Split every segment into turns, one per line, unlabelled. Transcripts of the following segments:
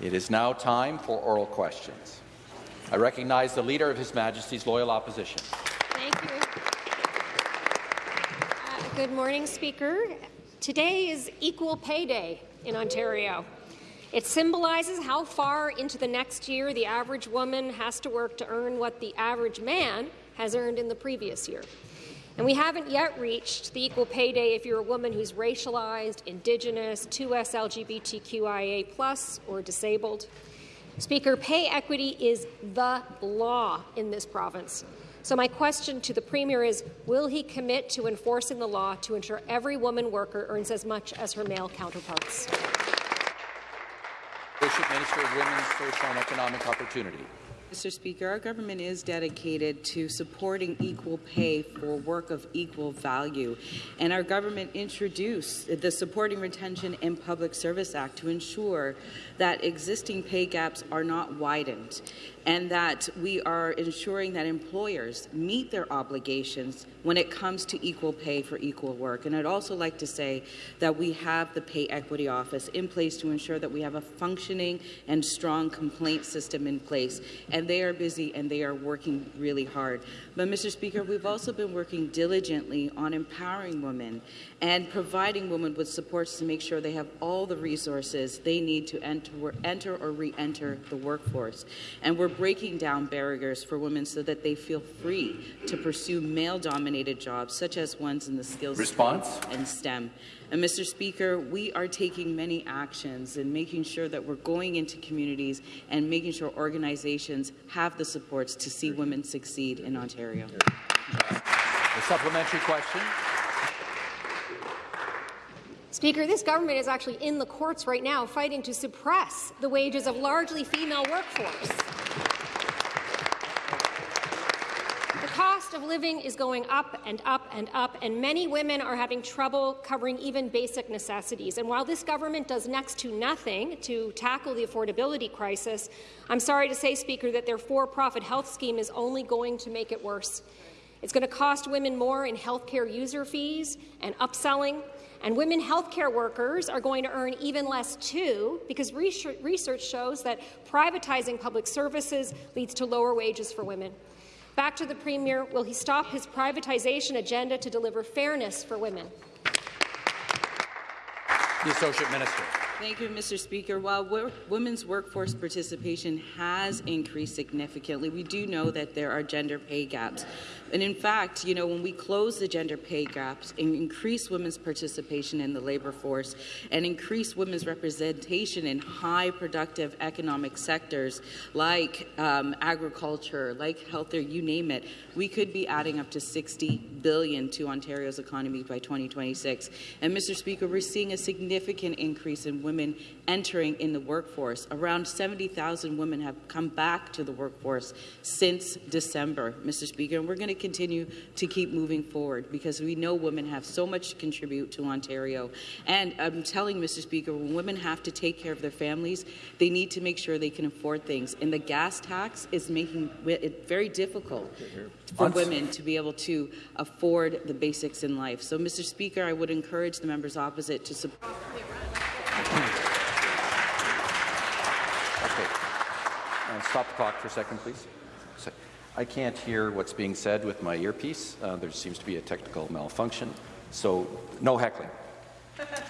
It is now time for oral questions. I recognize the Leader of His Majesty's Loyal Opposition.
Thank you. Uh, good morning, Speaker. Today is Equal Pay Day in Ontario. It symbolizes how far into the next year the average woman has to work to earn what the average man has earned in the previous year. And we haven't yet reached the equal pay day if you're a woman who's racialized, Indigenous, 2S LGBTQIA+, or disabled. Speaker, pay equity is the law in this province. So my question to the Premier is, will he commit to enforcing the law to ensure every woman worker earns as much as her male counterparts?
Bishop Minister of Women's Economic Opportunity.
Mr. Speaker, our government is dedicated to supporting equal pay for work of equal value, and our government introduced the Supporting Retention in Public Service Act to ensure that existing pay gaps are not widened and that we are ensuring that employers meet their obligations when it comes to equal pay for equal work. And I'd also like to say that we have the Pay Equity Office in place to ensure that we have a functioning and strong complaint system in place. And they are busy and they are working really hard. But, Mr. Speaker, we've also been working diligently on empowering women and providing women with supports to make sure they have all the resources they need to enter, enter or re-enter the workforce. And we're breaking down barriers for women so that they feel free to pursue male-dominated jobs, such as ones in the skills
Response?
and STEM. And Mr. Speaker, we are taking many actions and making sure that we're going into communities and making sure organizations have the supports to see women succeed in Ontario.
The supplementary question.
Speaker, this government is actually in the courts right now fighting to suppress the wages of largely female workforce. The cost of living is going up and up and up, and many women are having trouble covering even basic necessities. And while this government does next to nothing to tackle the affordability crisis, I'm sorry to say, Speaker, that their for-profit health scheme is only going to make it worse. It's going to cost women more in healthcare user fees and upselling, and women healthcare workers are going to earn even less too, because research shows that privatizing public services leads to lower wages for women. Back to the Premier, will he stop his privatization agenda to deliver fairness for women?
The Associate Minister.
Thank you, Mr. Speaker. While women's workforce participation has increased significantly, we do know that there are gender pay gaps. And in fact, you know, when we close the gender pay gaps and increase women's participation in the labour force and increase women's representation in high productive economic sectors like um, agriculture, like healthcare, you name it, we could be adding up to 60 billion to Ontario's economy by 2026. And Mr. Speaker, we're seeing a significant increase in women entering in the workforce. Around 70,000 women have come back to the workforce since December, Mr. Speaker, and we're going to continue to keep moving forward because we know women have so much to contribute to Ontario. And I'm telling Mr. Speaker, when women have to take care of their families, they need to make sure they can afford things. And the gas tax is making it very difficult for women to be able to afford the basics in life. So, Mr. Speaker, I would encourage the members opposite to support.
Okay. And stop the clock for a second, please. I can't hear what's being said with my earpiece. Uh, there seems to be a technical malfunction. So no heckling.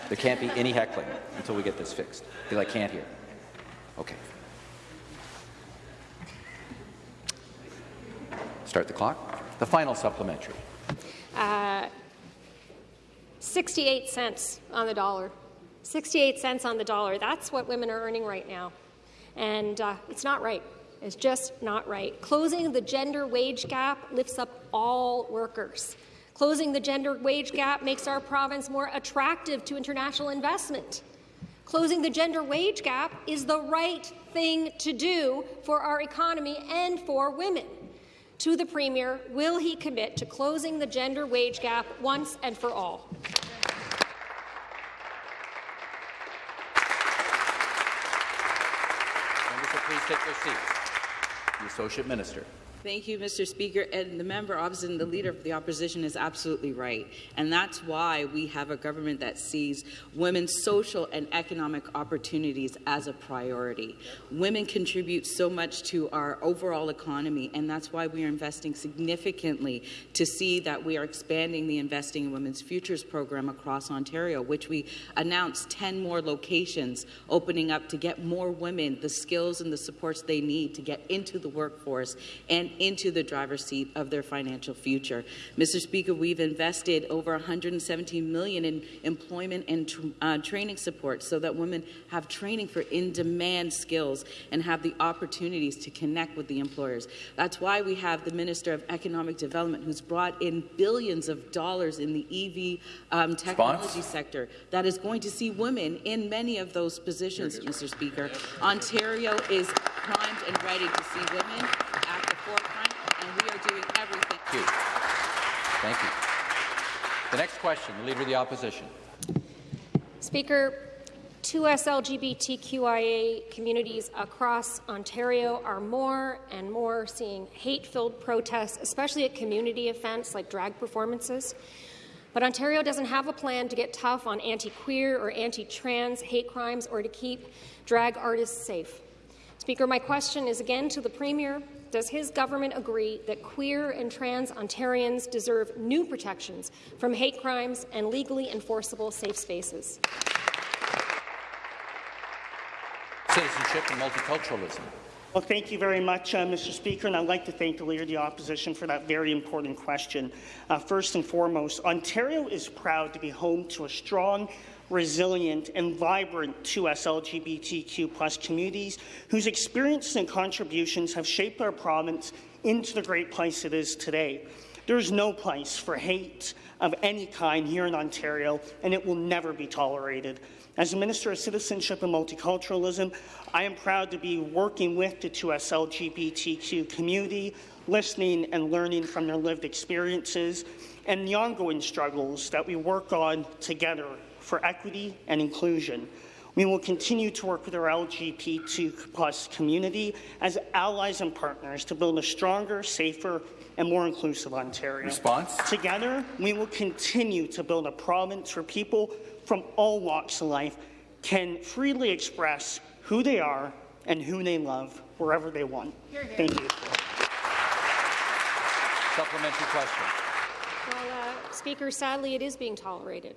There can't be any heckling until we get this fixed, because I can't hear. Okay. Start the clock. The final supplementary.
Uh, 68 cents on the dollar. 68 cents on the dollar. That's what women are earning right now. And uh, it's not right. It's just not right. Closing the gender wage gap lifts up all workers. Closing the gender wage gap makes our province more attractive to international investment. Closing the gender wage gap is the right thing to do for our economy and for women. To the Premier, will he commit to closing the gender wage gap once and for all?
Members, please take their seats. The Associate Minister.
Thank you, Mr. Speaker. And the member opposite and the leader of the opposition is absolutely right. And that's why we have a government that sees women's social and economic opportunities as a priority. Women contribute so much to our overall economy, and that's why we are investing significantly to see that we are expanding the Investing in Women's Futures program across Ontario, which we announced 10 more locations opening up to get more women the skills and the supports they need to get into the workforce and into the driver's seat of their financial future. Mr. Speaker, we've invested over 117 million in employment and tr uh, training support so that women have training for in-demand skills and have the opportunities to connect with the employers. That's why we have the Minister of Economic Development who's brought in billions of dollars in the EV um, technology Response? sector that is going to see women in many of those positions, Mr. Speaker. Ontario is primed and ready to see women forefront, and we are doing everything.
Thank you. Thank you. The next question, the Leader of the Opposition.
Speaker, two LGBTQIA communities across Ontario are more and more seeing hate-filled protests, especially at community events like drag performances. But Ontario doesn't have a plan to get tough on anti-queer or anti-trans hate crimes or to keep drag artists safe. Speaker, my question is again to the Premier. Does his government agree that queer and trans Ontarians deserve new protections from hate crimes and legally enforceable safe spaces?
Citizenship and multiculturalism.
Well, thank you very much, uh, Mr. Speaker, and I'd like to thank the Leader of the Opposition for that very important question. Uh, first and foremost, Ontario is proud to be home to a strong resilient, and vibrant 2S LGBTQ plus communities whose experiences and contributions have shaped our province into the great place it is today. There is no place for hate of any kind here in Ontario, and it will never be tolerated. As Minister of Citizenship and Multiculturalism, I am proud to be working with the 2S LGBTQ community, listening and learning from their lived experiences, and the ongoing struggles that we work on together for equity and inclusion. We will continue to work with our LGBT plus community as allies and partners to build a stronger, safer, and more inclusive Ontario.
Response?
Together, we will continue to build a province where people from all walks of life can freely express who they are and who they love wherever they want. Hear, hear. Thank you.
Supplementary question.
Well, uh, Speaker, sadly, it is being tolerated.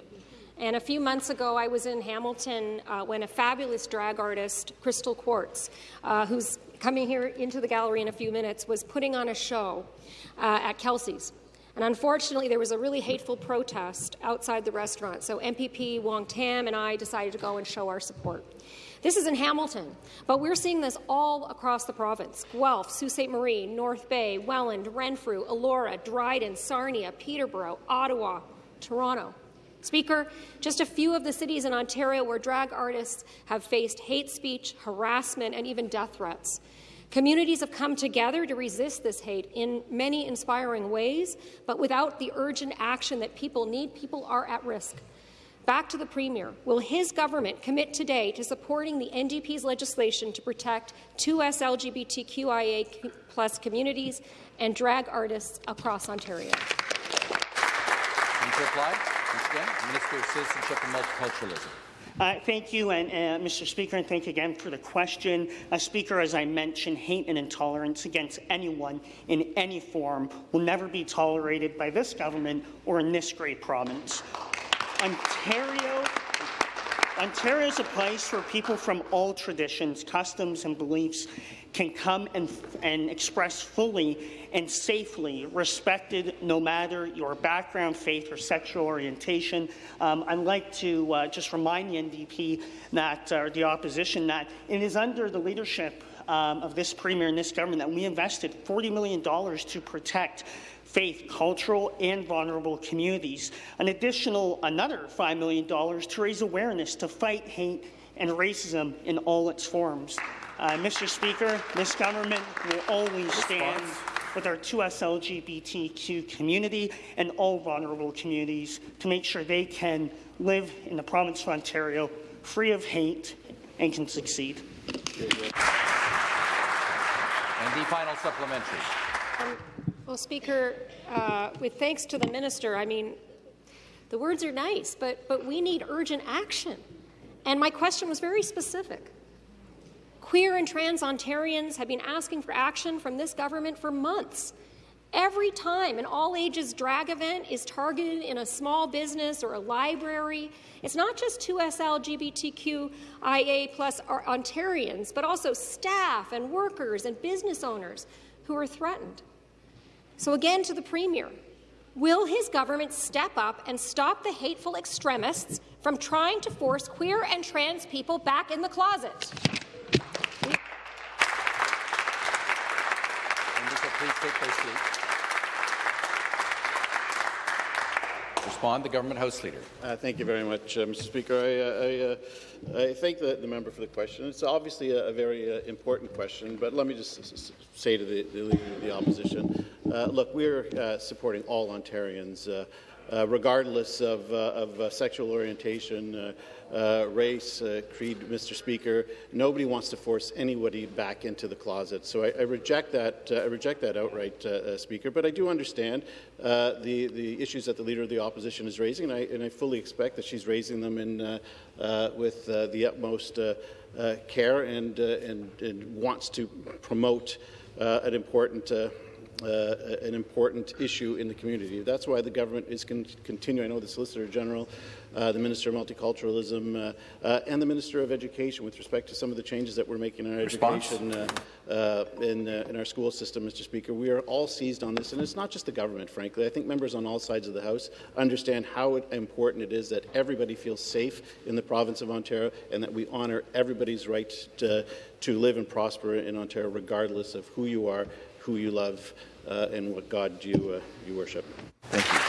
And a few months ago, I was in Hamilton uh, when a fabulous drag artist, Crystal Quartz, uh, who's coming here into the gallery in a few minutes, was putting on a show uh, at Kelsey's. And unfortunately, there was a really hateful protest outside the restaurant. So MPP Wong Tam and I decided to go and show our support. This is in Hamilton, but we're seeing this all across the province. Guelph, Sault Ste. Marie, North Bay, Welland, Renfrew, Elora, Dryden, Sarnia, Peterborough, Ottawa, Toronto. Speaker, just a few of the cities in Ontario where drag artists have faced hate speech, harassment, and even death threats. Communities have come together to resist this hate in many inspiring ways, but without the urgent action that people need, people are at risk. Back to the Premier. Will his government commit today to supporting the NDP's legislation to protect 2S LGBTQIA plus communities and drag artists across Ontario?
Again, Minister of Citizenship and Multiculturalism.
Uh, thank you, and, uh, Mr. Speaker, and thank you again for the question. Uh, Speaker, as I mentioned, hate and intolerance against anyone in any form will never be tolerated by this government or in this great province. Ontario Ontario is a place where people from all traditions, customs, and beliefs can come and, and express fully and safely, respected no matter your background, faith, or sexual orientation. Um, I'd like to uh, just remind the NDP that, uh, the opposition, that it is under the leadership um, of this Premier and this government that we invested $40 million to protect faith, cultural, and vulnerable communities. An additional another $5 million to raise awareness to fight hate and racism in all its forms. Uh, Mr. Speaker, this government will always stand with our 2S LGBTQ community and all vulnerable communities to make sure they can live in the province of Ontario free of hate and can succeed.
And the final supplementary.
Well, Speaker, uh, with thanks to the minister, I mean, the words are nice, but, but we need urgent action. And my question was very specific. Queer and trans Ontarians have been asking for action from this government for months. Every time an all ages drag event is targeted in a small business or a library, it's not just 2S LGBTQIA plus Ontarians, but also staff and workers and business owners who are threatened. So, again, to the Premier, will his government step up and stop the hateful extremists from trying to force queer and trans people back in the closet?
please take their seats. Respond, the Government House Leader.
Uh, thank you very much, uh, Mr. Speaker. I, uh, I, uh, I thank the, the, member for the question. It's obviously a, a very uh, important question, but let me just say to the, the Leader of the Opposition, look, we're supporting all Ontarians Uh, regardless of, uh, of uh, sexual orientation, uh, uh, race, creed, Mr. Speaker. Nobody wants to force anybody back into the closet. So I, I reject that. I reject that outright, Speaker. But I do understand the the issues that the Leader of the Opposition is raising, and I, and I fully expect that she's raising them in with the utmost care and, and, and wants to promote an important uh, an important issue in the community. That's why the government is con continuing. I know the Solicitor General, uh, the Minister of Multiculturalism, uh, uh, and the Minister of Education with respect to some of the changes that we're making in our Response. education uh, uh, in, in our school system, Mr. Speaker. We are all seized on this, and it's not just the government, frankly. I think members on all sides of the House understand how important it is that everybody feels safe in the province of Ontario and that we honour everybody's right to, to live and prosper in Ontario regardless of who you are, who you love, uh, and what God you, uh, you worship.
Thank you.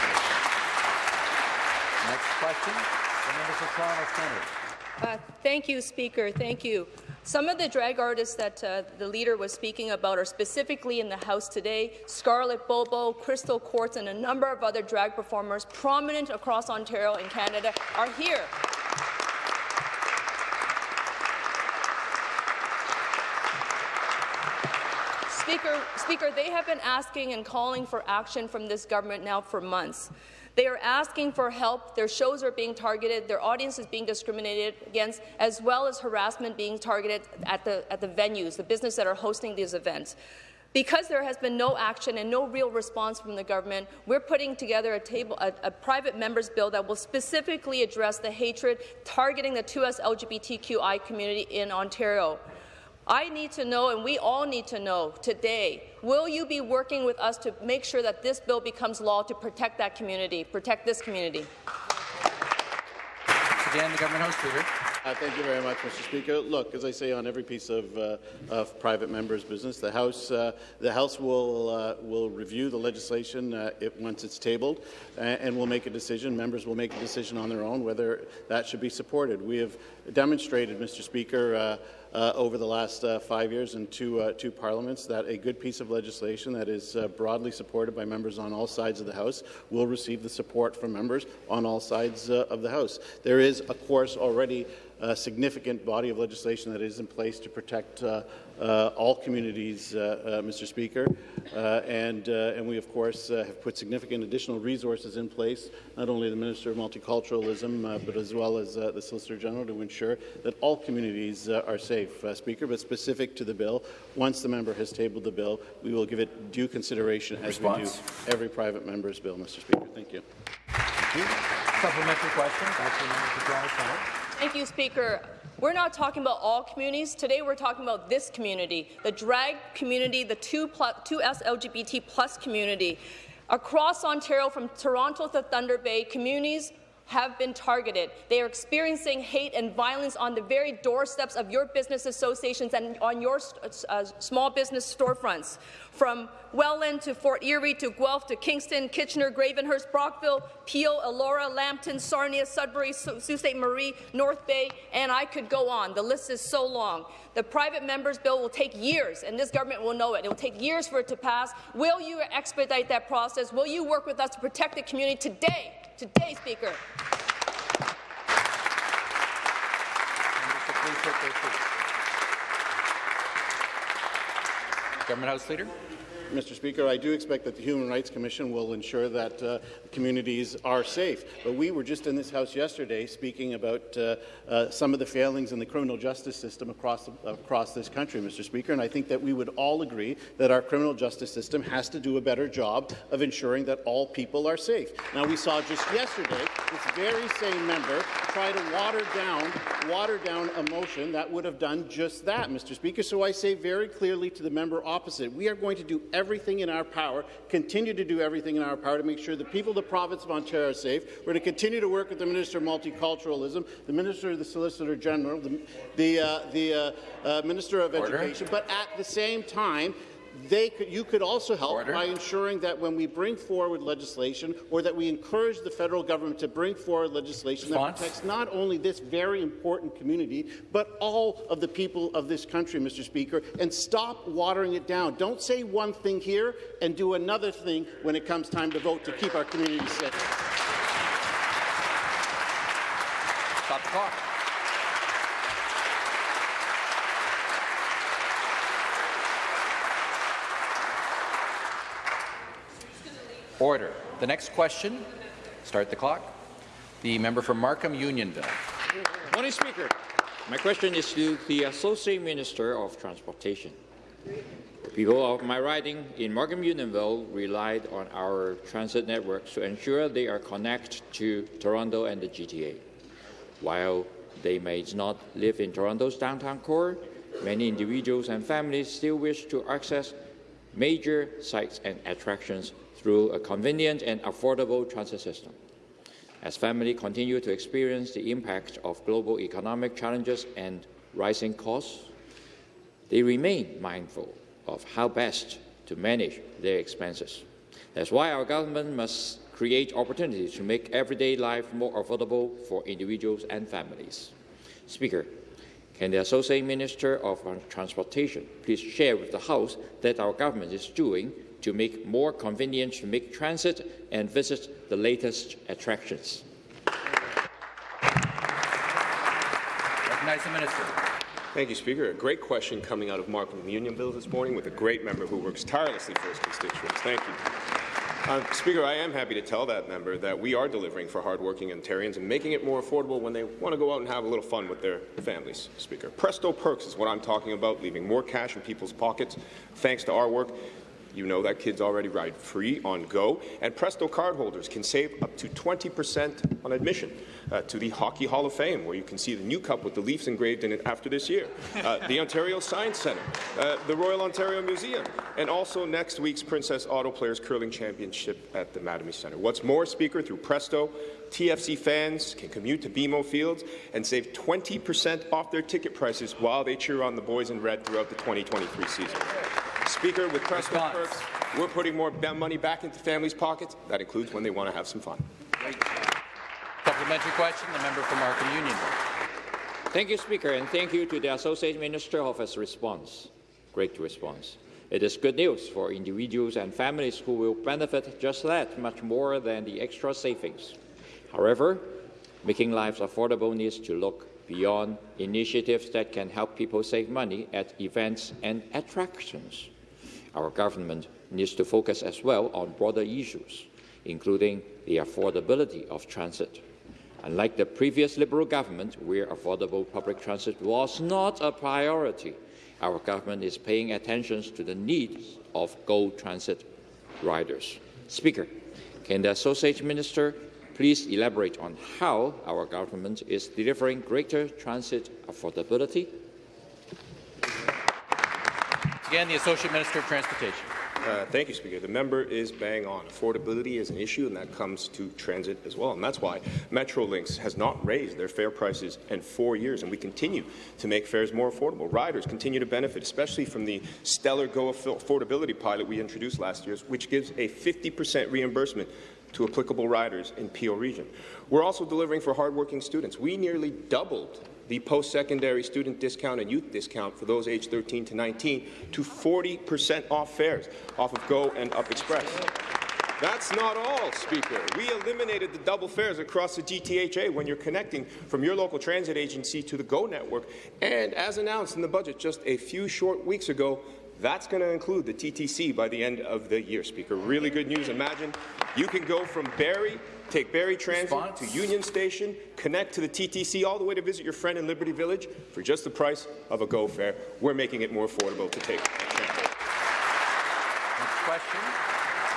Next question, the member for Toronto Centre.
Uh, thank you, Speaker. Thank you. Some of the drag artists that uh, the leader was speaking about are specifically in the House today. Scarlett Bobo, Crystal Quartz, and a number of other drag performers prominent across Ontario and Canada are here. Speaker, Speaker, they have been asking and calling for action from this government now for months. They are asking for help. Their shows are being targeted. Their audience is being discriminated against, as well as harassment being targeted at the, at the venues, the business that are hosting these events. Because there has been no action and no real response from the government, we're putting together a, table, a, a private members bill that will specifically address the hatred targeting the 2S LGBTQI community in Ontario. I need to know, and we all need to know today, will you be working with us to make sure that this bill becomes law to protect that community, protect this community?
Again, the Government House Leader.
Uh, thank you very much, Mr. Speaker. Look, as I say on every piece of, uh, of private members' business, the House, uh, the House will uh, will review the legislation uh, it, once it's tabled, and will make a decision. Members will make a decision on their own whether that should be supported. We have demonstrated, Mr. Speaker. Uh, uh, over the last uh, five years in two, two parliaments that a good piece of legislation that is broadly supported by members on all sides of the House will receive the support from members on all sides of the House. There is, of course, already a significant body of legislation that is in place to protect uh, all communities, uh, uh Mr. Speaker, uh, and, uh, and we, of course, have put significant additional resources in place, not only the Minister of Multiculturalism, but as well as the Solicitor General to ensure that all communities are safe, Speaker, but specific to the bill. Once the member has tabled the bill, we will give it due consideration as Response. we do every private member's bill, Mr. Speaker. Thank you.
Thank you. Supplementary question. Back to the member for Toronto Centre.
Thank you, Speaker. We're not talking about all communities. Today we're talking about this community, the drag community, the 2 plus, 2S LGBT plus community. Across Ontario, from Toronto to Thunder Bay, communities have been targeted. They are experiencing hate and violence on the very doorsteps of your business associations and on your uh, small business storefronts. From Welland to Fort Erie to Guelph to Kingston, Kitchener, Gravenhurst, Brockville, Peel, Elora, Lambton, Sarnia, Sudbury, Sault Ste. Marie, North Bay, and I could go on. The list is so long. The private members bill will take years, and this government will know it. It will take years for it to pass. Will you expedite that process? Will you work with us to protect the community today? Today, Speaker.
Government House Leader.
Mr. Speaker, I do expect that the Human Rights Commission will ensure that uh, communities are safe. But we were just in this House yesterday speaking about uh, uh, some of the failings in the criminal justice system across, the, across this country, Mr. Speaker, and I think that we would all agree that our criminal justice system has to do a better job of ensuring that all people are safe. Now, we saw just yesterday this very same member try to water down, water down a motion that would have done just that, Mr. Speaker. So I say very clearly to the member opposite, we are going to do everything in our power, continue to do everything in our power to make sure the people of the province of Ontario are safe. We're going to continue to work with the Minister of Multiculturalism, the Minister, of the Solicitor General, the, the, uh, the uh, uh, Minister of
Order.
Education, but at the same time, they could, you could also help
Order.
by ensuring that when we bring forward legislation or that we encourage the federal government to bring forward legislation
Response.
that protects not only this very important community, but all of the people of this country, Mr. Speaker, and stop watering it down. Don't say one thing here and do another thing when it comes time to vote to keep our community safe.
Stop the clock. Order. The next question, start the clock. The member for Markham Unionville.
Morning, Speaker. My question is to the Associate Minister of Transportation. The people of my riding in Markham Unionville relied on our transit networks to ensure they are connected to Toronto and the GTA. While they may not live in Toronto's downtown core, many individuals and families still wish to access major sites and attractions through a convenient and affordable transit system. As families continue to experience the impact of global economic challenges and rising costs, they remain mindful of how best to manage their expenses. That's why our government must create opportunities to make everyday life more affordable for individuals and families. Speaker, can the Associate Minister of Transportation please share with the House that our government is doing to make more convenient to make transit and visit the latest attractions?
Recognize the minister.
Thank you, Speaker. A great question coming out of Markham Unionville this morning with a great member who works tirelessly for his constituents. Thank you. Uh, Speaker, I am happy to tell that member that we are delivering for hardworking Ontarians and making it more affordable when they want to go out and have a little fun with their families, Speaker. Presto Perks is what I'm talking about, leaving more cash in people's pockets thanks to our work. You know that kids already ride free on Go, and Presto cardholders can save up to 20% on admission uh, to the Hockey Hall of Fame, where you can see the new cup with the Leafs engraved in it after this year, uh, the Ontario Science Centre, uh, the Royal Ontario Museum, and also next week's Princess Auto Players Curling Championship at the Mattamy Centre. What's more, Speaker, through Presto, TFC fans can commute to BMO Fields and save 20% off their ticket prices while they cheer on the boys in red throughout the 2023 season. Speaker, with Presto
Response.
perks, we're putting more money back into families' pockets. That includes when they want to have some fun.
Supplementary question, the member for Markham Unionville.
Thank you, Speaker, and thank you to the Associate Minister of his response. Great response. It is good news for individuals and families who will benefit just that much more than the extra savings. However, making lives affordable needs to look beyond initiatives that can help people save money at events and attractions. Our government needs to focus as well on broader issues, including the affordability of transit. Unlike the previous Liberal government, where affordable public transit was not a priority, our government is paying attention to the needs of Go Transit riders. Speaker, can the Associate Minister please elaborate on how our government is delivering greater transit affordability?
Again, the Associate Minister of Transportation.
Uh, thank you, Speaker. The member is bang on. Affordability is an issue, and that comes to transit as well. And that's why Metrolinx has not raised their fare prices in four years, and we continue to make fares more affordable. Riders continue to benefit, especially from the stellar Go affordability pilot we introduced last year, which gives a 50% reimbursement to applicable riders in Peel Region. We're also delivering for hardworking students. We nearly doubled the post-secondary student discount and youth discount for those aged 13 to 19 to 40% off fares off of Go and Up Express. That's not all, Speaker. We eliminated the double fares across the GTHA when you're connecting from your local transit agency to the GO network. And as announced in the budget just a few short weeks ago, That's going to include the TTC by the end of the year, Speaker. Really good news. Imagine you can go from Barrie, take Barrie Transit
Response?
to Union Station, connect to the TTC all the way to visit your friend in Liberty Village for just the price of a GO fare. We're making it more affordable to take transit.
Next question,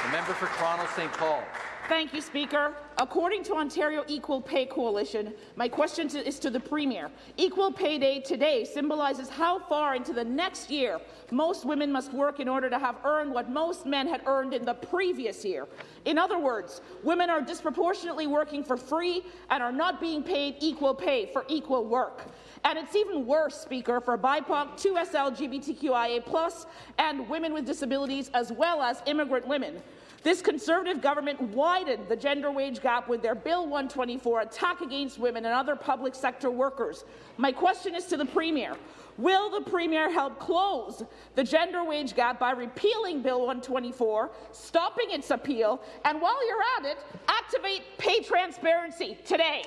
the member for Toronto St. Paul.
Thank you, Speaker. According to Ontario Equal Pay Coalition, my question to, is to the Premier. Equal Pay Day today symbolizes how far into the next year most women must work in order to have earned what most men had earned in the previous year. In other words, women are disproportionately working for free and are not being paid equal pay for equal work. And it's even worse, Speaker, for BIPOC, 2SL, LGBTQIA+, and women with disabilities, as well as immigrant women. This Conservative government widened the gender wage gap with their Bill 124 attack against women and other public sector workers. My question is to the Premier. Will the Premier help close the gender wage gap by repealing Bill 124, stopping its appeal, and while you're at it, activate pay transparency today?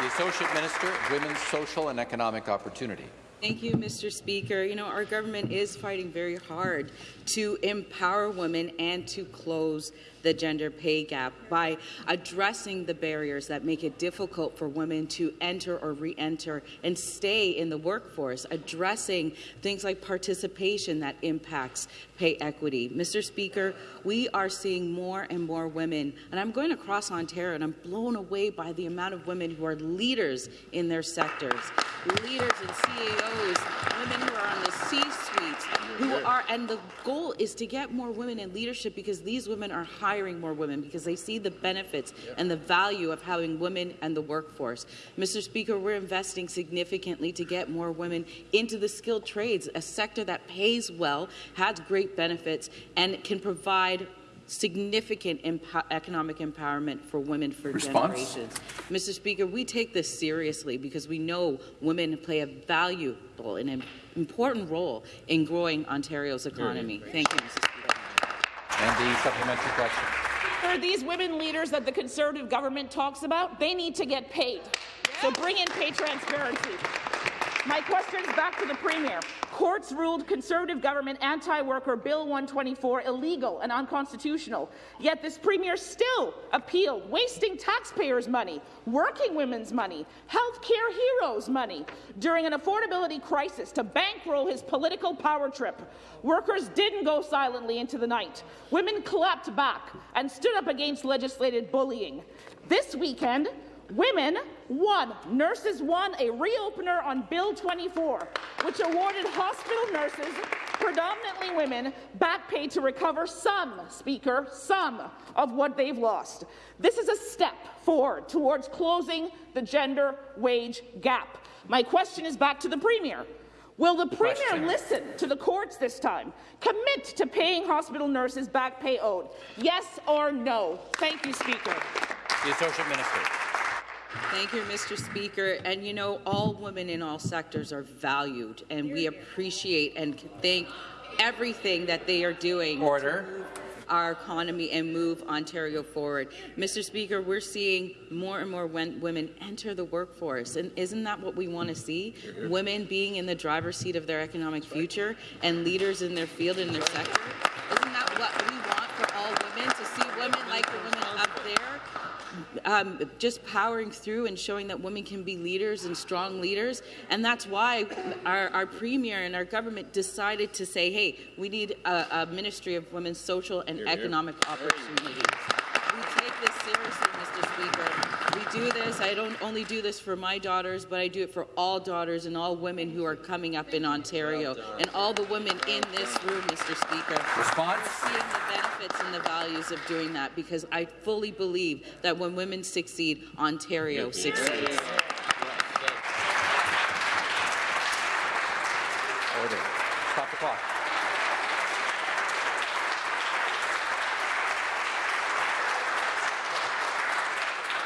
The Associate Minister of Women's Social and Economic Opportunity.
Thank you, Mr. Speaker. You know, our government is fighting very hard to empower women and to close the gender pay gap by addressing the barriers that make it difficult for women to enter or re-enter and stay in the workforce, addressing things like participation that impacts pay equity. Mr. Speaker, we are seeing more and more women, and I'm going across Ontario and I'm blown away by the amount of women who are leaders in their sectors, leaders and CEOs, women who are on the C-suites, who are, and the goal is to get more women in leadership because these women are hiring more women because they see the benefits and the value of having women and the workforce. Mr. Speaker, we're investing significantly to get more women into the skilled trades, a sector that pays well, has great benefits, and can provide significant empo economic empowerment for women for
Response?
generations. Mr. Speaker, we take this seriously because we know women play a valuable and important role in growing Ontario's economy. Thank you, Mr. Speaker.
And the supplementary question.
For these women leaders that the Conservative government talks about, they need to get paid. So bring in pay transparency. My question is back to the Premier. Courts ruled Conservative government anti-worker Bill 124 illegal and unconstitutional, yet this Premier still appealed, wasting taxpayers' money, working women's money, healthcare heroes' money, during an affordability crisis to bankroll his political power trip. Workers didn't go silently into the night. Women clapped back and stood up against legislated bullying. This weekend, Women won. Nurses won a reopener on Bill 24, which awarded hospital nurses, predominantly women, back pay to recover some, Speaker, some of what they've lost. This is a step forward towards closing the gender wage gap. My question is back to the Premier. Will the Premier
Question.
listen to the courts this time? Commit to paying hospital nurses back pay owed? Yes or no? Thank you, Speaker.
The Associate Minister.
Thank you, Mr. Speaker. And you know, all women in all sectors are valued, and we appreciate and thank everything that they are doing
Order.
to move our economy and move Ontario forward. Mr. Speaker, we're seeing more and more women enter the workforce, and isn't that what we want to see? Women being in the driver's seat of their economic future and leaders in their field and their sector. Isn't that what we want for all women? To see women like the women um, just powering through and showing that women can be leaders and strong leaders. And that's why our, our premier and our government decided to say, hey, we need a, a Ministry of Women's Social and Economic Opportunities. We take this seriously, Mr. Speaker. We do this. I don't only do this for my daughters, but I do it for all daughters and all women who are coming up in Ontario and all the women in this room, Mr. Speaker.
Response?
We're seeing the benefits and the values of doing that because I fully believe that when women succeed, Ontario succeeds.
Order. Stop the clock.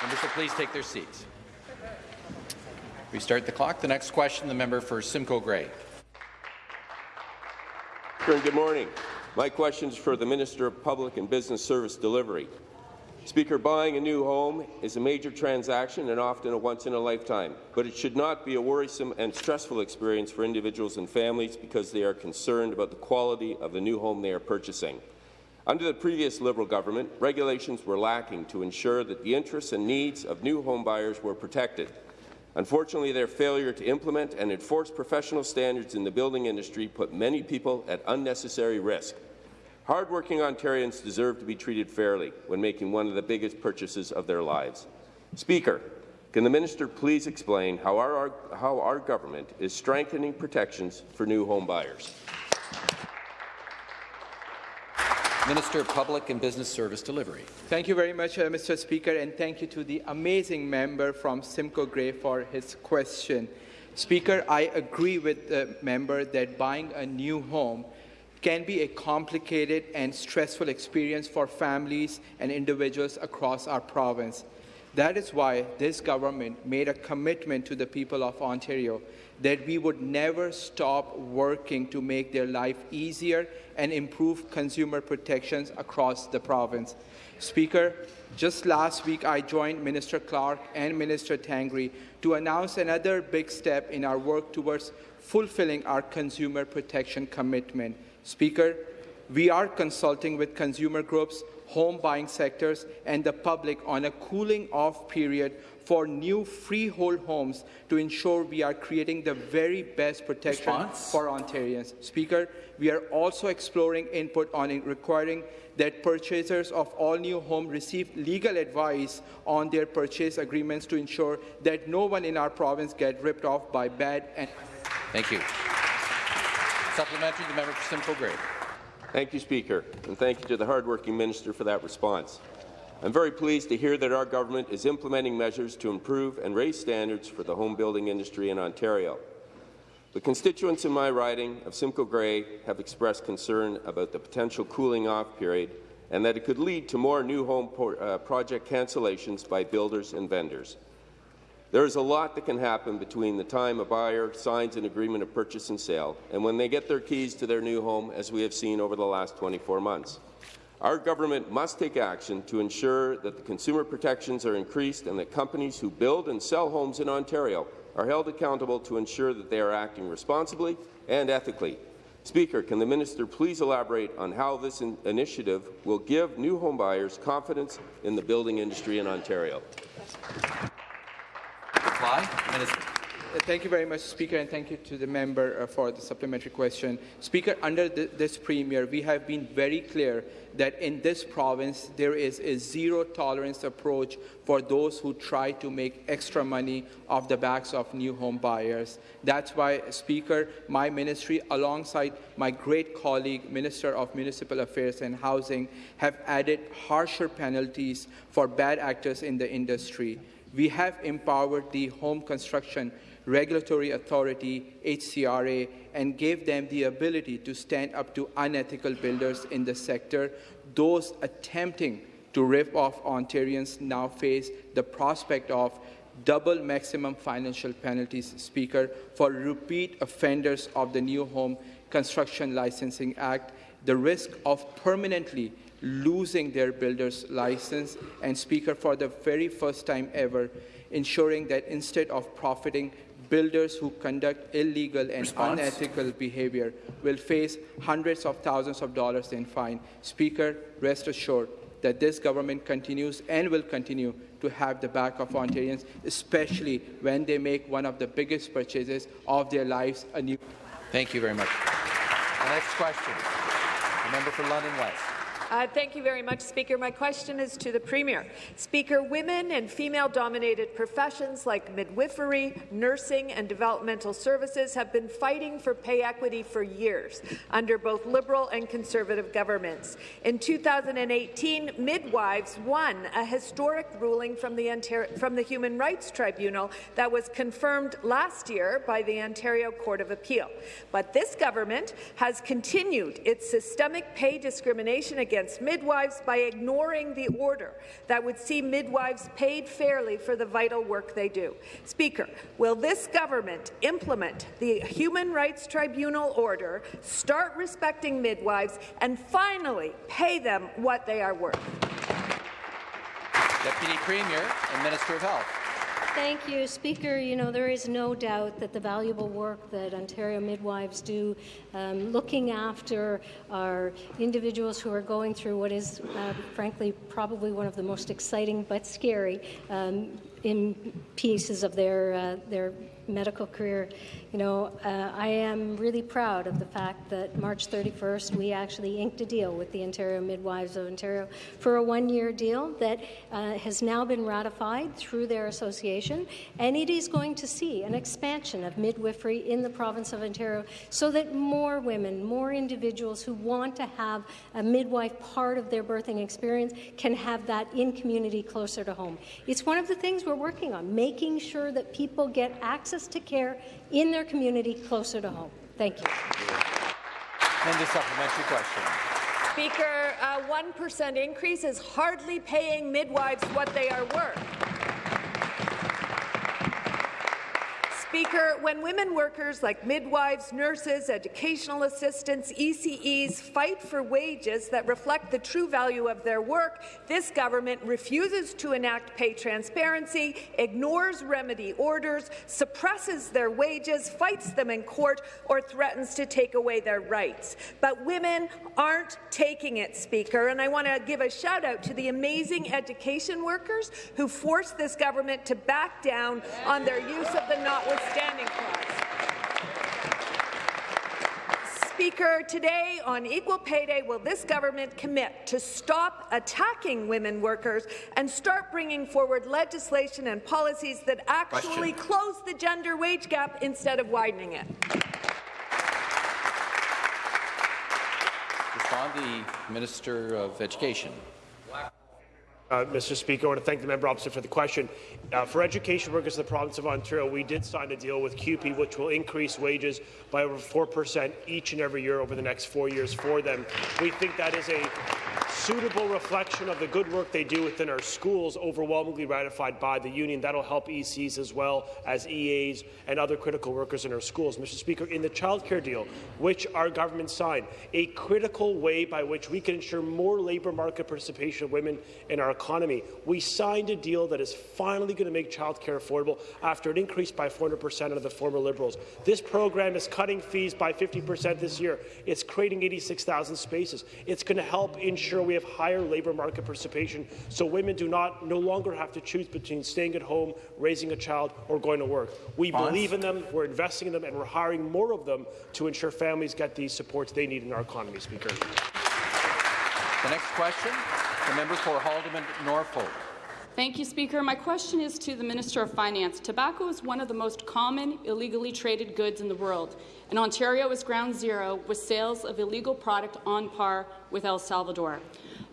Members will please take their seats. Restart the clock. The next question, the member for Simcoe Grey.
Good morning. My question is for the Minister of Public and Business Service Delivery. Speaker, buying a new home is a major transaction and often a once-in-a-lifetime, but it should not be a worrisome and stressful experience for individuals and families because they are concerned about the quality of the new home they are purchasing. Under the previous Liberal government, regulations were lacking to ensure that the interests and needs of new home buyers were protected. Unfortunately, their failure to implement and enforce professional standards in the building industry put many people at unnecessary risk. Hardworking Ontarians deserve to be treated fairly when making one of the biggest purchases of their lives. Speaker, can the minister please explain how our, how our government is strengthening protections for new home buyers?
Minister of Public and Business Service Delivery.
Thank you very much, uh, Mr. Speaker, and thank you to the amazing member from Simcoe Grey for his question. Speaker, I agree with the member that buying a new home can be a complicated and stressful experience for families and individuals across our province. That is why this government made a commitment to the people of Ontario that we would never stop working to make their life easier and improve consumer protections across the province. Speaker, just last week I joined Minister Clark and Minister Tangri to announce another big step in our work towards fulfilling our consumer protection commitment. Speaker, we are consulting with consumer groups, home buying sectors, and the public on a cooling off period for new freehold homes to ensure we are creating the very best protection Response? for Ontarians. Speaker, we are also exploring input on requiring that purchasers of all new homes receive legal advice on their purchase agreements to ensure that no one in our province get ripped off by bad and
Thank you. Supplementary, the member for Simcoe Grey.
Thank you, Speaker, and thank you to the hardworking minister for that response. I'm very pleased to hear that our government is implementing measures to improve and raise standards for the home building industry in Ontario. The constituents in my riding of Simcoe Grey have expressed concern about the potential cooling off period and that it could lead to more new home uh, project cancellations by builders and vendors. There is a lot that can happen between the time a buyer signs an agreement of purchase and sale and when they get their keys to their new home, as we have seen over the last 24 months. Our government must take action to ensure that the consumer protections are increased and that companies who build and sell homes in Ontario are held accountable to ensure that they are acting responsibly and ethically. Speaker, can the minister please elaborate on how this in initiative will give new home buyers confidence in the building industry in Ontario?
Reply.
Uh, thank you very much, Speaker, and thank you to the member uh, for the supplementary question. Speaker, under this Premier, we have been very clear that in this province there is a zero-tolerance approach for those who try to make extra money off the backs of new home buyers. That's why, Speaker, my ministry, alongside my great colleague, Minister of Municipal Affairs and Housing, have added harsher penalties for bad actors in the industry we have empowered the Home Construction Regulatory Authority, HCRA, and gave them the ability to stand up to unethical builders in the sector. Those attempting to rip off Ontarians now face the prospect of double maximum financial penalties, Speaker, for repeat offenders of the New Home Construction Licensing Act, the risk of permanently losing their builder's license, and Speaker, for the very first time ever, ensuring that instead of profiting, builders who conduct illegal and Response? unethical behavior will face hundreds of thousands of dollars in fine. Speaker, rest assured that this government continues and will continue to have the back of Ontarians, especially when they make one of the biggest purchases of their lives a new.
Thank you very much. The next question, the member for London West.
Uh, thank you very much, Speaker. My question is to the Premier. Speaker, women and female-dominated professions like midwifery, nursing and developmental services have been fighting for pay equity for years under both Liberal and Conservative governments. In 2018, midwives won a historic ruling from the, Ontario, from the Human Rights Tribunal that was confirmed last year by the Ontario Court of Appeal. But this government has continued its systemic pay discrimination against against midwives by ignoring the order that would see midwives paid fairly for the vital work they do. Speaker, will this government implement the Human Rights Tribunal order, start respecting midwives, and finally pay them what they are worth?
Deputy Premier and Minister of Health.
Thank you, Speaker. You know, there is no doubt that the valuable work that Ontario midwives do, um, looking after our individuals who are going through what is, uh, frankly, probably one of the most exciting but scary um, in pieces of their uh, their medical career. You know, uh, I am really proud of the fact that March 31st we actually inked a deal with the Ontario Midwives of Ontario for a one-year deal that uh, has now been ratified through their association, and it is going to see an expansion of midwifery in the province of Ontario so that more women, more individuals who want to have a midwife part of their birthing experience can have that in community closer to home. It's one of the things we're working on, making sure that people get access access to care in their community closer to home. Thank you.
And the supplementary question.
Speaker, a 1% increase is hardly paying midwives what they are worth. Speaker, when women workers like midwives, nurses, educational assistants, ECEs fight for wages that reflect the true value of their work, this government refuses to enact pay transparency, ignores remedy orders, suppresses their wages, fights them in court, or threatens to take away their rights. But women aren't taking it, Speaker, and I want to give a shout out to the amazing education workers who forced this government to back down on their use of the notwithstanding standing clause. Speaker, today on Equal Pay Day, will this government commit to stop attacking women workers and start bringing forward legislation and policies that actually Question. close the gender wage gap instead of widening it?
Respond the Minister of Education.
Uh, Mr. Speaker, I want to thank the member opposite for the question. Uh, for education workers in the province of Ontario, we did sign a deal with CUPE, which will increase wages by over 4% each and every year over the next four years for them. We think that is a suitable reflection of the good work they do within our schools, overwhelmingly ratified by the union. That'll help ECs as well as EAs and other critical workers in our schools. Mr. Speaker, in the childcare deal, which our government signed, a critical way by which we can ensure more labour market participation of women in our economy, we signed a deal that is finally going to make childcare affordable after an increase by 400% under the former Liberals. This program is cutting fees by 50% this year. It's creating 86,000 spaces. It's going to help ensure we have higher labour market participation so women do not no longer have to choose between staying at home, raising a child, or going to work. We Bonds. believe in them, we're investing in them, and we're hiring more of them to ensure families get the supports they need in our economy, Speaker.
The next question, the member for Haldimand Norfolk.
Thank you, Speaker. My question is to the Minister of Finance. Tobacco is one of the most common illegally traded goods in the world, and Ontario is ground zero with sales of illegal product on par with El Salvador.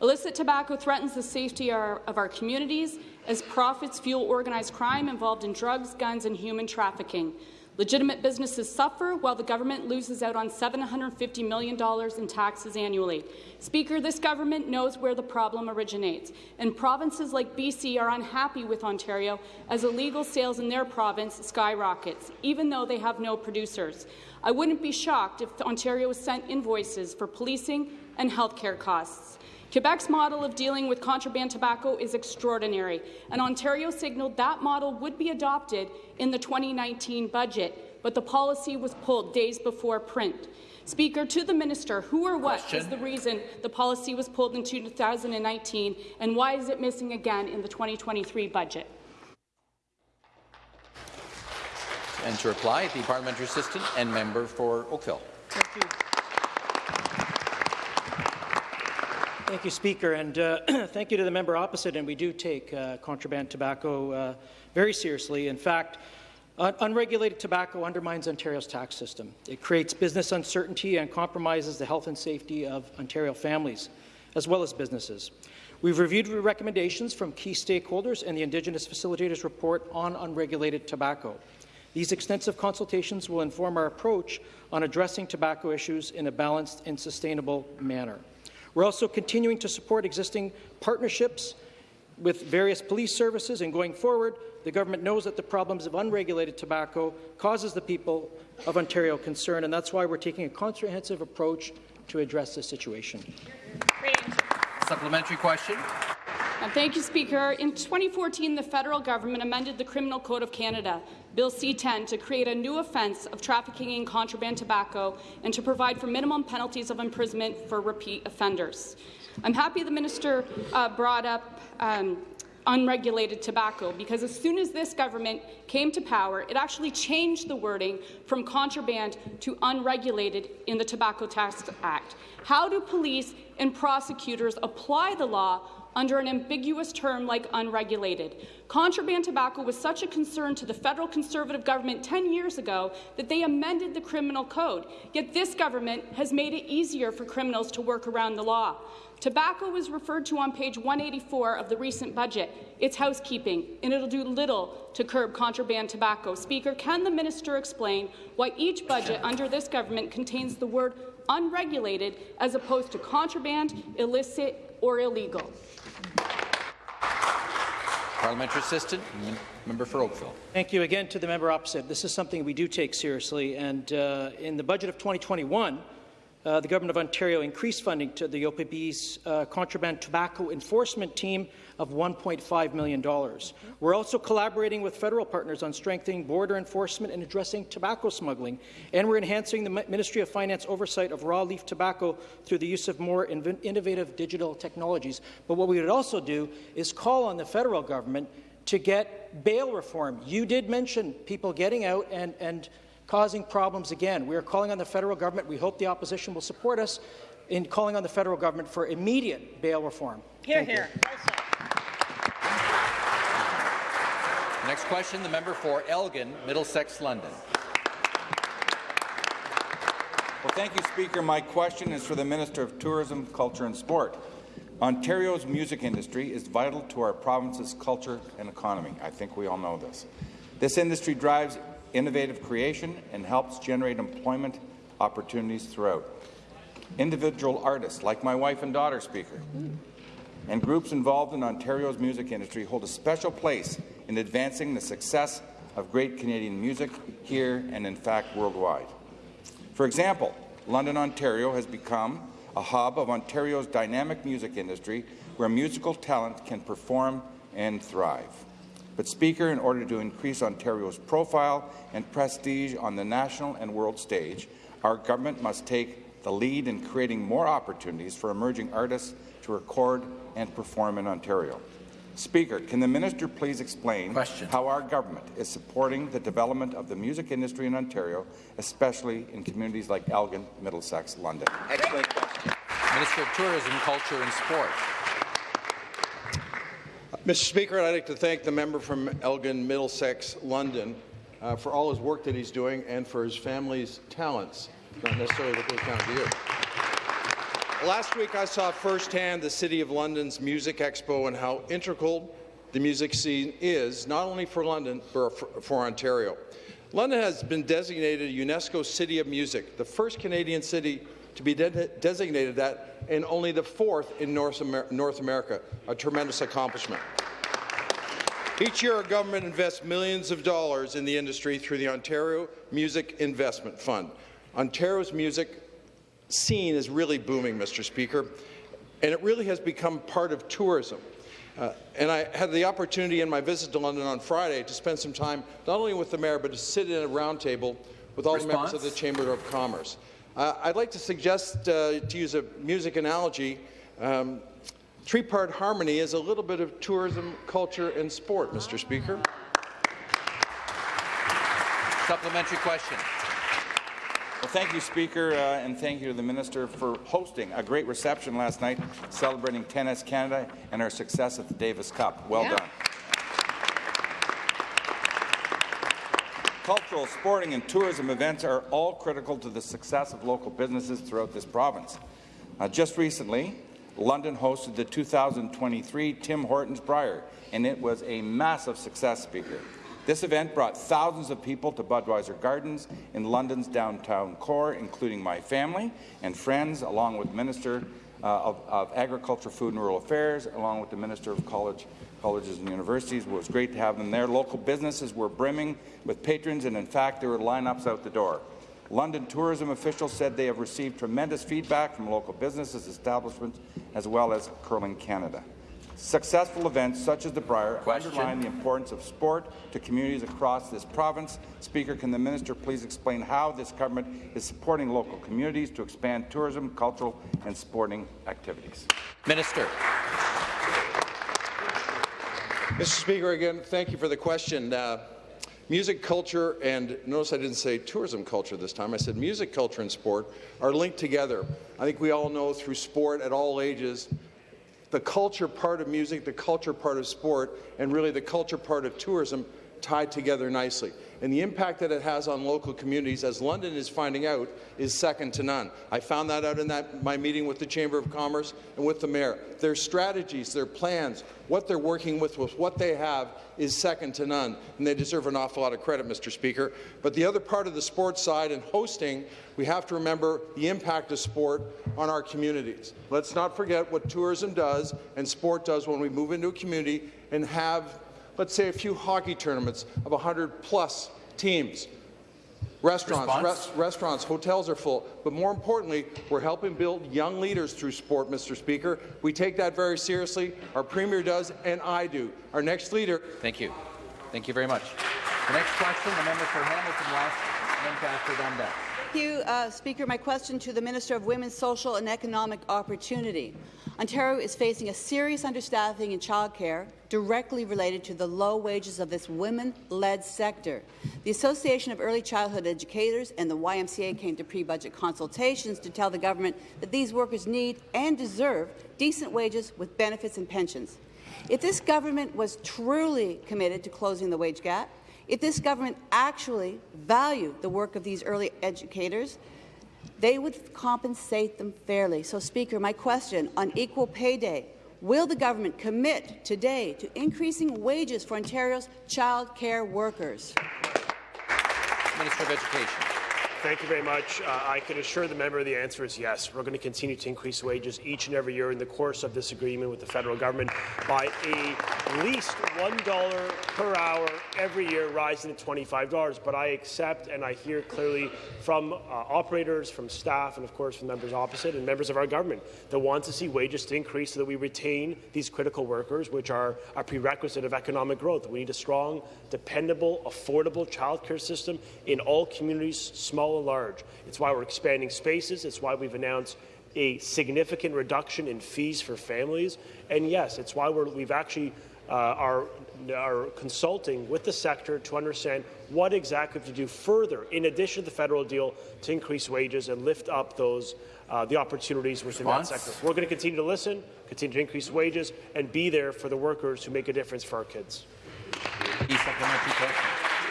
Illicit tobacco threatens the safety of our communities as profits fuel organized crime involved in drugs, guns, and human trafficking. Legitimate businesses suffer while the government loses out on $750 million in taxes annually. Speaker, this government knows where the problem originates, and provinces like BC are unhappy with Ontario as illegal sales in their province skyrockets, even though they have no producers. I wouldn't be shocked if Ontario sent invoices for policing and health care costs. Quebec's model of dealing with contraband tobacco is extraordinary, and Ontario signalled that model would be adopted in the 2019 budget, but the policy was pulled days before print. Speaker, to the minister, who or what Question. is the reason the policy was pulled in 2019, and why is it missing again in the 2023 budget?
And to reply, the parliamentary assistant and member for Oakville.
Thank you. Thank you, Speaker, and uh, thank you to the member opposite. And we do take uh, contraband tobacco uh, very seriously. In fact, un unregulated tobacco undermines Ontario's tax system. It creates business uncertainty and compromises the health and safety of Ontario families, as well as businesses. We've reviewed recommendations from key stakeholders and the Indigenous Facilitators Report on unregulated tobacco. These extensive consultations will inform our approach on addressing tobacco issues in a balanced and sustainable manner. We're also continuing to support existing partnerships with various police services, and going forward, the government knows that the problems of unregulated tobacco causes the people of Ontario concern, and that's why we're taking a comprehensive approach to address this situation.
Supplementary question.
Uh, thank you, Speaker. In 2014, the federal government amended the Criminal Code of Canada, Bill C-10, to create a new offence of trafficking in contraband tobacco and to provide for minimum penalties of imprisonment for repeat offenders. I'm happy the minister uh, brought up um, unregulated tobacco because as soon as this government came to power, it actually changed the wording from contraband to unregulated in the Tobacco Tax Act. How do police and prosecutors apply the law under an ambiguous term like unregulated. Contraband tobacco was such a concern to the federal Conservative government 10 years ago that they amended the criminal code. Yet this government has made it easier for criminals to work around the law. Tobacco was referred to on page 184 of the recent budget. It's housekeeping, and it'll do little to curb contraband tobacco. Speaker, can the minister explain why each budget under this government contains the word unregulated as opposed to contraband, illicit, or illegal?
Parliamentary assistant, member for Oakville.
Thank you again to the member opposite. This is something we do take seriously, and uh, in the budget of 2021, uh, the Government of Ontario increased funding to the OPP's uh, contraband tobacco enforcement team of $1.5 million. We're also collaborating with federal partners on strengthening border enforcement and addressing tobacco smuggling, and we're enhancing the Ministry of Finance oversight of raw leaf tobacco through the use of more innovative digital technologies. But what we would also do is call on the federal government to get bail reform. You did mention people getting out and, and causing problems again. We are calling on the federal government. We hope the opposition will support us in calling on the federal government for immediate bail reform.
Hear, hear.
Next question, the member for Elgin, Middlesex, London.
Well, thank you, Speaker. My question is for the Minister of Tourism, Culture and Sport. Ontario's music industry is vital to our province's culture and economy. I think we all know this. This industry drives innovative creation and helps generate employment opportunities throughout. Individual artists, like my wife and daughter speaker, and groups involved in Ontario's music industry hold a special place in advancing the success of great Canadian music here and, in fact, worldwide. For example, London, Ontario has become a hub of Ontario's dynamic music industry where musical talent can perform and thrive. But, Speaker, in order to increase Ontario's profile and prestige on the national and world stage, our government must take the lead in creating more opportunities for emerging artists to record and perform in Ontario. Speaker, can the minister please explain
Question.
how our government is supporting the development of the music industry in Ontario, especially in communities like Elgin, Middlesex, London?
Excellent question. Minister of Tourism, Culture and Sport.
Mr. Speaker, I'd like to thank the member from Elgin, Middlesex, London, uh, for all his work that he's doing and for his family's talents, not necessarily what goes down to you. Last week, I saw firsthand the City of London's Music Expo and how integral the music scene is, not only for London, but for, for Ontario. London has been designated a UNESCO City of Music, the first Canadian city to be de designated that, and only the fourth in North, Amer North America, a tremendous accomplishment. Each year, our government invests millions of dollars in the industry through the Ontario Music Investment Fund. Ontario's music scene is really booming, Mr. Speaker, and it really has become part of tourism. Uh, and I had the opportunity in my visit to London on Friday to spend some time not only with the mayor, but to sit in a roundtable with all Response? the members of the Chamber of Commerce. Uh, I'd like to suggest, uh, to use a music analogy, um, three-part harmony is a little bit of tourism, culture, and sport, Mr. Speaker.
Supplementary question.
Well, thank you, Speaker, uh, and thank you to the Minister for hosting a great reception last night celebrating Tennis Canada and our success at the Davis Cup. Well yeah. done. Cultural, sporting and tourism events are all critical to the success of local businesses throughout this province. Uh, just recently, London hosted the 2023 Tim Hortons Brier, and it was a massive success, Speaker. This event brought thousands of people to Budweiser Gardens in London's downtown core, including my family and friends, along with Minister uh, of, of, Agriculture, Food and Rural Affairs, along with the Minister of College colleges and universities. It was great to have them there. Local businesses were brimming with patrons, and in fact, there were lineups out the door. London tourism officials said they have received tremendous feedback from local businesses, establishments, as well as Curling Canada. Successful events such as the Brier Question. underline the importance of sport to communities across this province. Speaker, can the minister please explain how this government is supporting local communities to expand tourism, cultural and sporting activities?
Minister.
Mr. Speaker, again, thank you for the question. Uh, music culture and notice I didn't say tourism culture this time. I said music culture and sport are linked together. I think we all know through sport at all ages the culture part of music, the culture part of sport, and really the culture part of tourism tied together nicely. And the impact that it has on local communities, as London is finding out, is second to none. I found that out in that, my meeting with the Chamber of Commerce and with the Mayor. Their strategies, their plans, what they're working with, with what they have, is second to none, and they deserve an awful lot of credit, Mr. Speaker. But the other part of the sports side and hosting, we have to remember the impact of sport on our communities. Let's not forget what tourism does and sport does when we move into a community and have let's say, a few hockey tournaments of 100 plus teams. Restaurants, res restaurants, hotels are full. But more importantly, we're helping build young leaders through sport, Mr. Speaker. We take that very seriously. Our Premier does, and I do. Our next leader.
Thank you. Thank you very much. The next question, the member for Hamilton West, Ancaster Dundas.
Thank you, uh, Speaker. My question to the Minister of Women's Social and Economic Opportunity. Ontario is facing a serious understaffing in childcare directly related to the low wages of this women-led sector. The Association of Early Childhood Educators and the YMCA came to pre-budget consultations to tell the government that these workers need and deserve decent wages with benefits and pensions. If this government was truly committed to closing the wage gap, if this government actually valued the work of these early educators, they would compensate them fairly. So, Speaker, my question on Equal Pay Day, will the government commit today to increasing wages for Ontario's child care workers?
Minister of Education.
Thank you very much. Uh, I can assure the member the answer is yes. We're going to continue to increase wages each and every year in the course of this agreement with the federal government by at least $1 per hour every year, rising to $25. But I accept and I hear clearly from uh, operators, from staff, and of course from members opposite and members of our government that want to see wages to increase so that we retain these critical workers, which are a prerequisite of economic growth. We need a strong, dependable, affordable childcare system in all communities, small small and large. It's why we're expanding spaces. It's why we've announced a significant reduction in fees for families. And yes, it's why we have actually uh, are, are consulting with the sector to understand what exactly to do further, in addition to the federal deal, to increase wages and lift up those uh, the opportunities within Response? that sector. We're going to continue to listen, continue to increase wages, and be there for the workers who make a difference for our kids.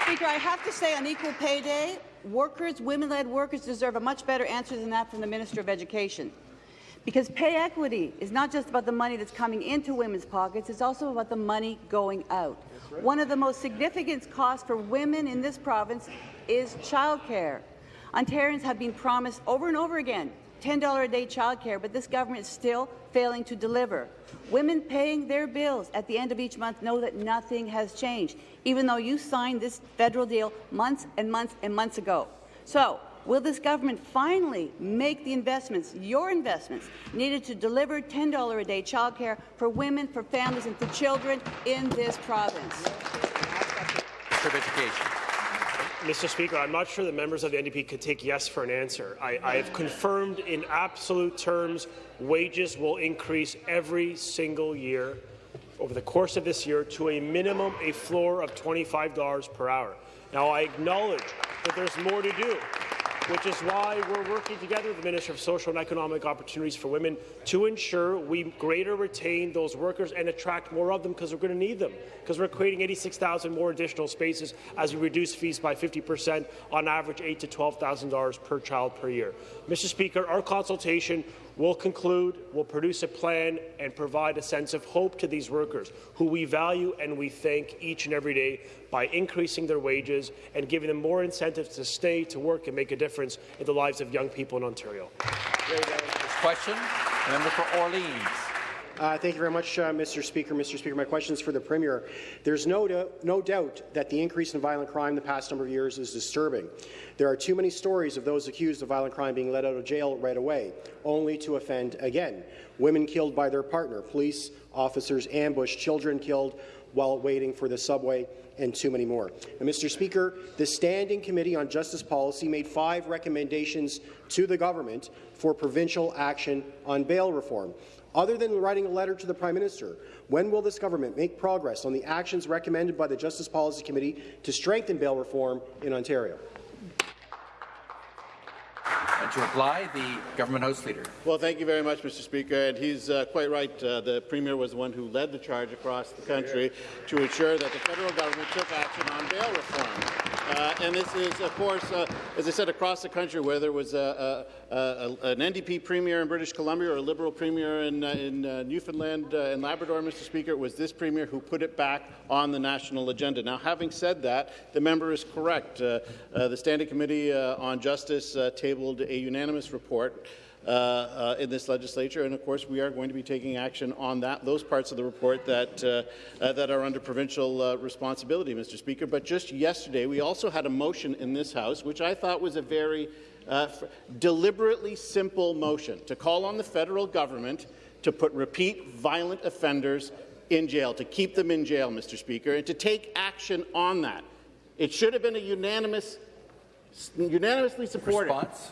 Speaker, I have to say on Equal Pay Day, workers, women-led workers deserve a much better answer than that from the Minister of Education. Because pay equity is not just about the money that's coming into women's pockets, it's also about the money going out. Right. One of the most significant costs for women in this province is childcare. Ontarians have been promised over and over again $10 a day childcare, but this government is still failing to deliver. Women paying their bills at the end of each month know that nothing has changed, even though you signed this federal deal months and months and months ago. So, will this government finally make the investments, your investments, needed to deliver $10 a day childcare for women, for families and for children in this province?
Education.
Mr. Speaker, I'm not sure the members of the NDP could take yes for an answer. I, I, have confirmed in absolute terms wages will increase every single year over the course of this year to a minimum, a floor of $25 per hour. Now, I acknowledge that there's more to do which is why we're working together with the Minister of Social and Economic Opportunities for Women to ensure we greater retain those workers and attract more of them because we're going to need them, because we're creating 86,000 more additional spaces as we reduce fees by 50 percent on average $8,000 to $12,000 per child per year. Mr. Speaker, our consultation will conclude, We will produce a plan and provide a sense of hope to these workers who we value and we thank each and every day by increasing their wages and giving them more incentives to stay, to work and make a difference in the lives of young people in Ontario.
Question, member for Orleans.
Uh, thank you very much, uh, Mr. Speaker. Mr. Speaker, my question is for the Premier. There's no, do no doubt that the increase in violent crime the past number of years is disturbing. There are too many stories of those accused of violent crime being let out of jail right away, only to offend again. Women killed by their partner, police officers ambushed, children killed while waiting for the subway, and too many more. And Mr. Speaker, the Standing Committee on Justice Policy made five recommendations to the government for provincial action on bail reform. Other than writing a letter to the Prime Minister, when will this government make progress on the actions recommended by the Justice Policy Committee to strengthen bail reform in Ontario?
To reply, the Government House Leader.
Well, thank you very much, Mr. Speaker. And he's uh, quite right. Uh, the Premier was the one who led the charge across the country to ensure that the federal government took action on bail reform. Uh, and this is, of course, uh, as I said, across the country, whether it was a, a, a, an NDP premier in British Columbia or a Liberal premier in, uh, in uh, Newfoundland and Labrador, Mr. Speaker, it was this premier who put it back on the national agenda. Now, having said that, the member is correct. the Standing Committee on Justice tabled a unanimous report uh, uh, in this legislature, and of course we are going to be taking action on that those parts of the report that uh, uh that are under provincial uh, responsibility, Mr. Speaker. But just yesterday, we also had a motion in this House, which I thought was a very uh, deliberately simple motion to call on the federal government to put repeat violent offenders in jail, to keep them in jail, Mr. Speaker, and to take action on that. It should have been a unanimous unanimously supported. Response?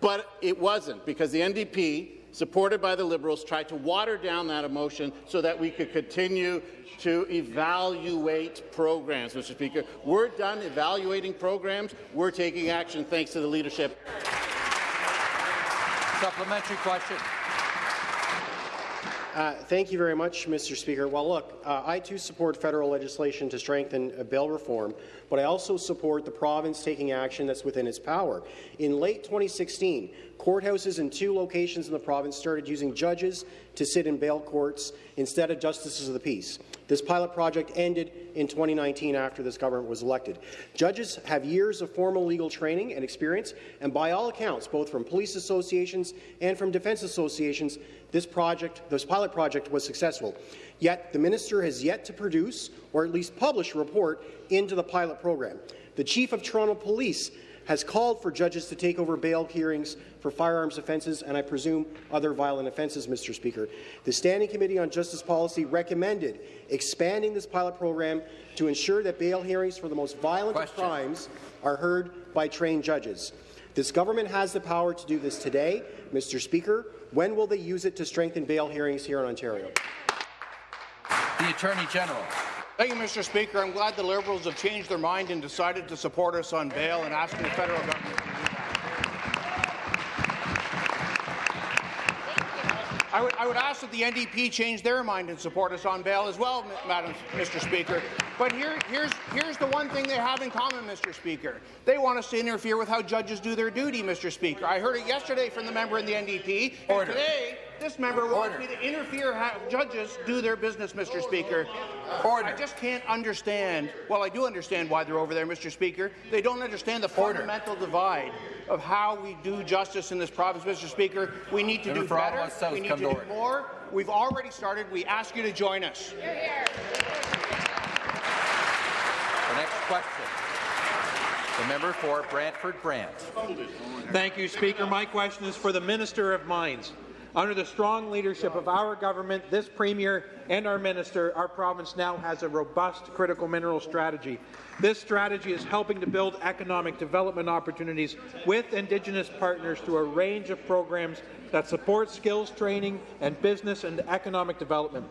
But it wasn't, because the NDP, supported by the Liberals, tried to water down that emotion so that we could continue to evaluate programs, Mr. Speaker. We're done evaluating programs. We're taking action thanks to the leadership.
Supplementary question.
Uh, thank you very much, Mr. Speaker. Well, look, uh, I too support federal legislation to strengthen uh, bail reform, but I also support the province taking action that's within its power. In late 2016, courthouses in two locations in the province started using judges to sit in bail courts instead of justices of the peace. This pilot project ended in 2019 after this government was elected. Judges have years of formal legal training and experience, and by all accounts, both from police associations and from defence associations, this project, this pilot project was successful. Yet the minister has yet to produce, or at least publish, a report into the pilot program. The chief of Toronto Police has called for judges to take over bail hearings for firearms offences and I presume other violent offences, Mr. Speaker. The Standing Committee on Justice Policy recommended expanding this pilot program to ensure that bail hearings for the most violent of crimes are heard by trained judges. This government has the power to do this today. Mr. Speaker, when will they use it to strengthen bail hearings here in Ontario?
The Attorney General.
Thank you, Mr. Speaker. I'm glad the Liberals have changed their mind and decided to support us on bail and asking the federal government I would, I would, ask that the NDP change their mind and support us on bail as well, Madam Mr. Speaker. But here, here's, here's the one thing they have in common, Mr. Speaker. They want us to interfere with how judges do their duty, Mr. Speaker. I heard it yesterday from the member in the NDP, Order. and today this member wants me to interfere how judges do their business, Mr. Speaker. Order. I just can't understand. Well, I do understand why they're over there, Mr. Speaker. They don't understand the Order. fundamental divide of how we do justice in this province, Mr. Speaker. We need to member do better. South, we need to do more. We've already started. We ask you to join us. Hear, hear.
The next question. The member for Brantford Brant.
Thank you, Speaker. My question is for the Minister of Mines. Under the strong leadership of our government, this Premier and our Minister, our province now has a robust critical mineral strategy. This strategy is helping to build economic development opportunities with Indigenous partners through a range of programs that support skills training and business and economic development.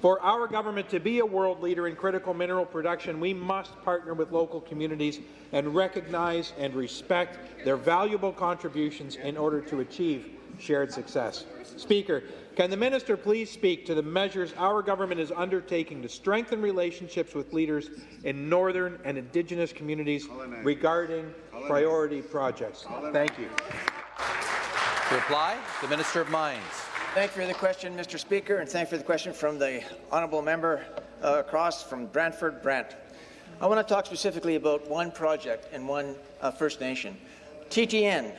For our government to be a world leader in critical mineral production, we must partner with local communities and recognize and respect their valuable contributions in order to achieve shared success. Speaker, can the minister please speak to the measures our government is undertaking to strengthen relationships with leaders in northern and Indigenous communities regarding priority projects? Thank you.
To reply, the Minister of Mines.
Thank you for the question, Mr. Speaker, and thank you for the question from the honourable member uh, across from Brantford, Brant. I want to talk specifically about one project in one uh, First Nation. TTN,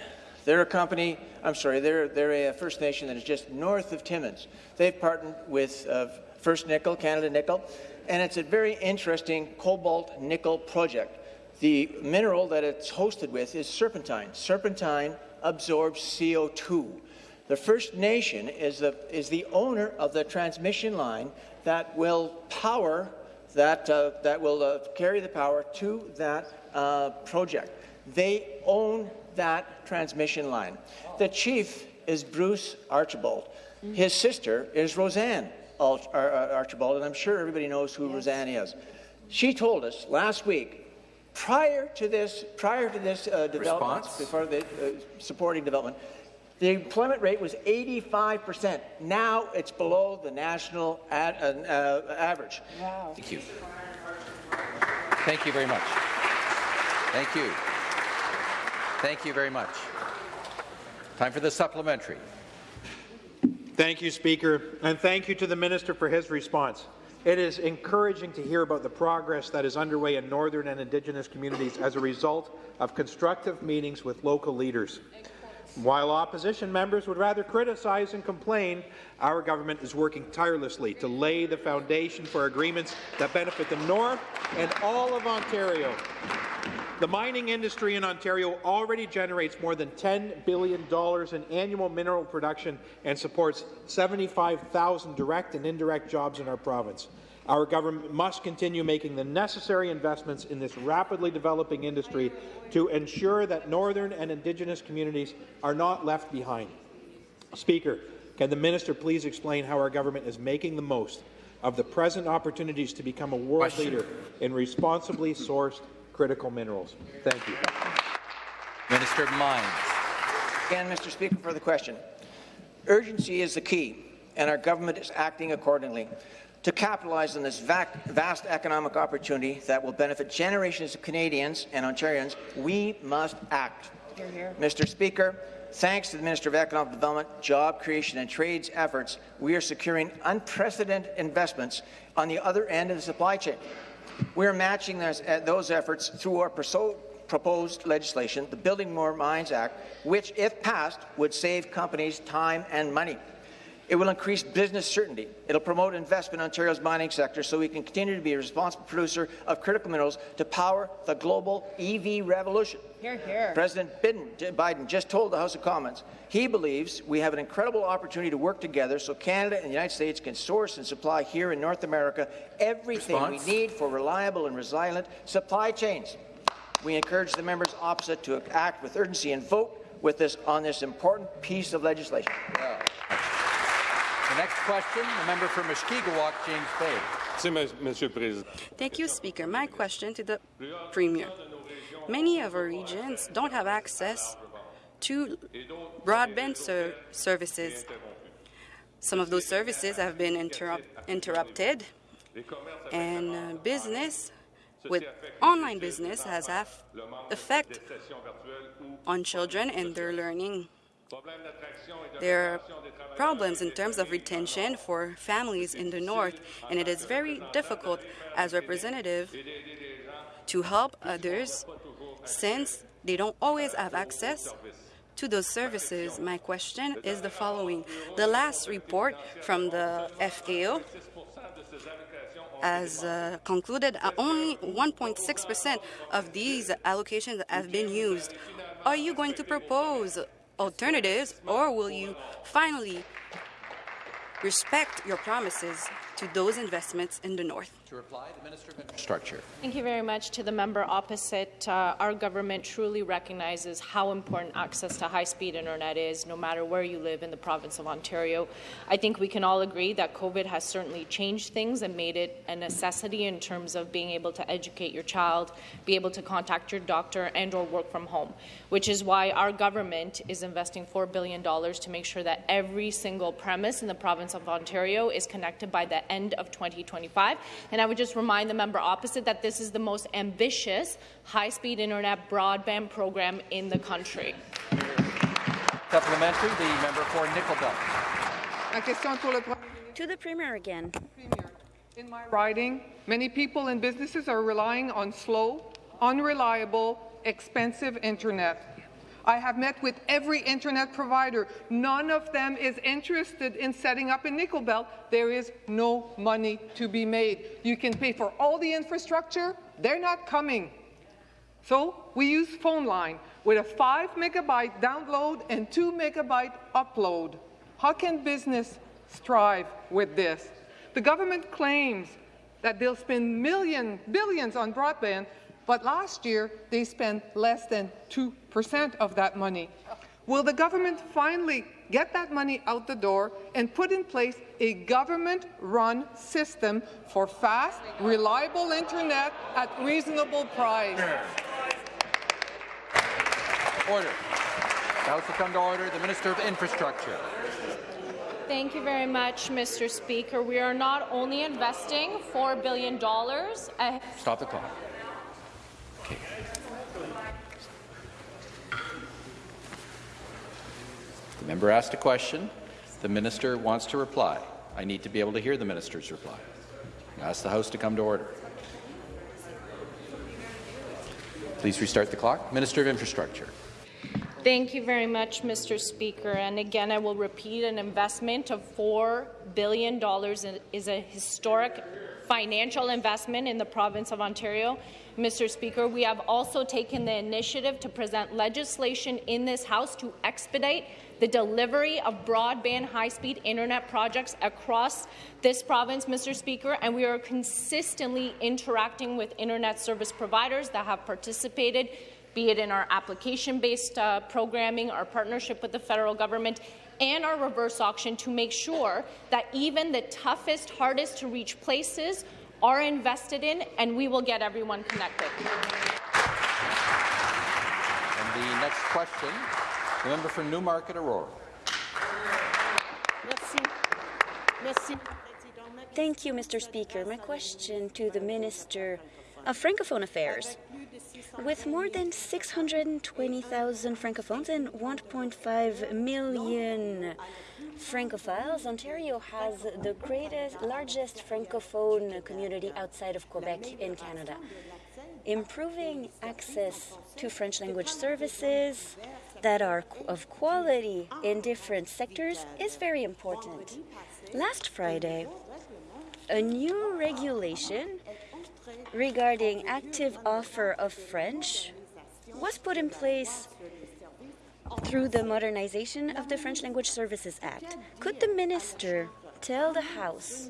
They're a company, I'm sorry, they're, they're a First Nation that is just north of Timmins. They've partnered with uh, First Nickel, Canada Nickel, and it's a very interesting cobalt nickel project. The mineral that it's hosted with is serpentine. Serpentine absorbs CO2. The First Nation is the, is the owner of the transmission line that will power that, uh, that will uh, carry the power to that uh, project. They own that transmission line. The chief is Bruce Archibald. His sister is RoseAnne Archibald, and I'm sure everybody knows who yes. Roseanne is. She told us last week, prior to this, prior to this uh, development, before the uh, supporting development, the employment rate was 85%. Now it's below the national ad, uh, uh, average.
Wow. Thank you. Thank you very much. Thank you. Thank you very much. Time for the supplementary.
Thank you, Speaker, and thank you to the Minister for his response. It is encouraging to hear about the progress that is underway in Northern and Indigenous communities as a result of constructive meetings with local leaders. While opposition members would rather criticize and complain, our government is working tirelessly to lay the foundation for agreements that benefit the North and all of Ontario. The mining industry in Ontario already generates more than $10 billion in annual mineral production and supports 75,000 direct and indirect jobs in our province. Our government must continue making the necessary investments in this rapidly developing industry to ensure that northern and Indigenous communities are not left behind. Speaker, can the minister please explain how our government is making the most of the present opportunities to become a world Question. leader in responsibly sourced critical minerals. Thank you.
Minister of Mines.
Again, Mr. Speaker, for the question. Urgency is the key, and our government is acting accordingly. To capitalize on this vast economic opportunity that will benefit generations of Canadians and Ontarians, we must act. Hear, hear. Mr. Speaker, thanks to the Minister of Economic Development, Job Creation and Trade's efforts, we are securing unprecedented investments on the other end of the supply chain. We're matching those, uh, those efforts through our proposed legislation, the Building More Mines Act, which, if passed, would save companies time and money. It will increase business certainty. It will promote investment in Ontario's mining sector so we can continue to be a responsible producer of critical minerals to power the global EV revolution.
Hear, hear.
President Biden just told the House of Commons he believes we have an incredible opportunity to work together so Canada and the United States can source and supply here in North America everything Response? we need for reliable and resilient supply chains. We encourage the members opposite to act with urgency and vote with this on this important piece of legislation. Yeah.
The next question, the member for Mushkegowuk, James Bay.
Thank you, Speaker. My question to the Premier. Many of our regions don't have access to broadband ser services. Some of those services have been interrupt interrupted, and uh, business with online business has have effect on children and their learning. There are problems in terms of retention for families in the north, and it is very difficult as representative to help others since they don't always have access to those services. My question is the following. The last report from the FAO has uh, concluded only 1.6% of these allocations have been used. Are you going to propose alternatives, or will you finally respect your promises to those investments in the north?
To reply, the Minister of Infrastructure.
Thank you very much to the member opposite. Uh, our government truly recognizes how important access to high-speed internet is, no matter where you live in the province of Ontario. I think we can all agree that COVID has certainly changed things and made it a necessity in terms of being able to educate your child, be able to contact your doctor, and or work from home, which is why our government is investing $4 billion to make sure that every single premise in the province of Ontario is connected by the end of 2025. And and I would just remind the member opposite that this is the most ambitious high-speed internet broadband program in the country.
Supplementary, the member for Nickel Belt.
To the Premier again.
In my riding, many people and businesses are relying on slow, unreliable, expensive internet. I have met with every internet provider. None of them is interested in setting up a Nickel Belt. There is no money to be made. You can pay for all the infrastructure. They're not coming. So we use phone line with a 5 megabyte download and 2 megabyte upload. How can business strive with this? The government claims that they'll spend million, billions on broadband, but last year they spent less than 2% of that money. Will the government finally get that money out the door and put in place a government-run system for fast, reliable internet at reasonable price?
Order. The House will come to order. The Minister of Infrastructure.
Thank you very much, Mr. Speaker. We are not only investing $4 billion.
Stop the clock. The member asked a question. The minister wants to reply. I need to be able to hear the minister's reply. I ask the House to come to order. Please restart the clock. Minister of Infrastructure.
Thank you very much, Mr. Speaker. And again, I will repeat an investment of $4 billion is a historic financial investment in the province of Ontario. Mr. Speaker, we have also taken the initiative to present legislation in this House to expedite the delivery of broadband high-speed internet projects across this province, Mr. Speaker, and we are consistently interacting with internet service providers that have participated be it in our application-based uh, programming, our partnership with the federal government, and our reverse auction to make sure that even the toughest, hardest to reach places are invested in, and we will get everyone connected.
And the next question, the member for Newmarket Aurora.
Thank you, Mr. Speaker. My question to the Minister of Francophone Affairs. With more than 620,000 Francophones and 1.5 million Francophiles, Ontario has the greatest, largest Francophone community outside of Quebec in Canada. Improving access to French language services that are of quality in different sectors is very important. Last Friday, a new regulation regarding active offer of French was put in place through the modernization of the French Language Services Act. Could the minister tell the House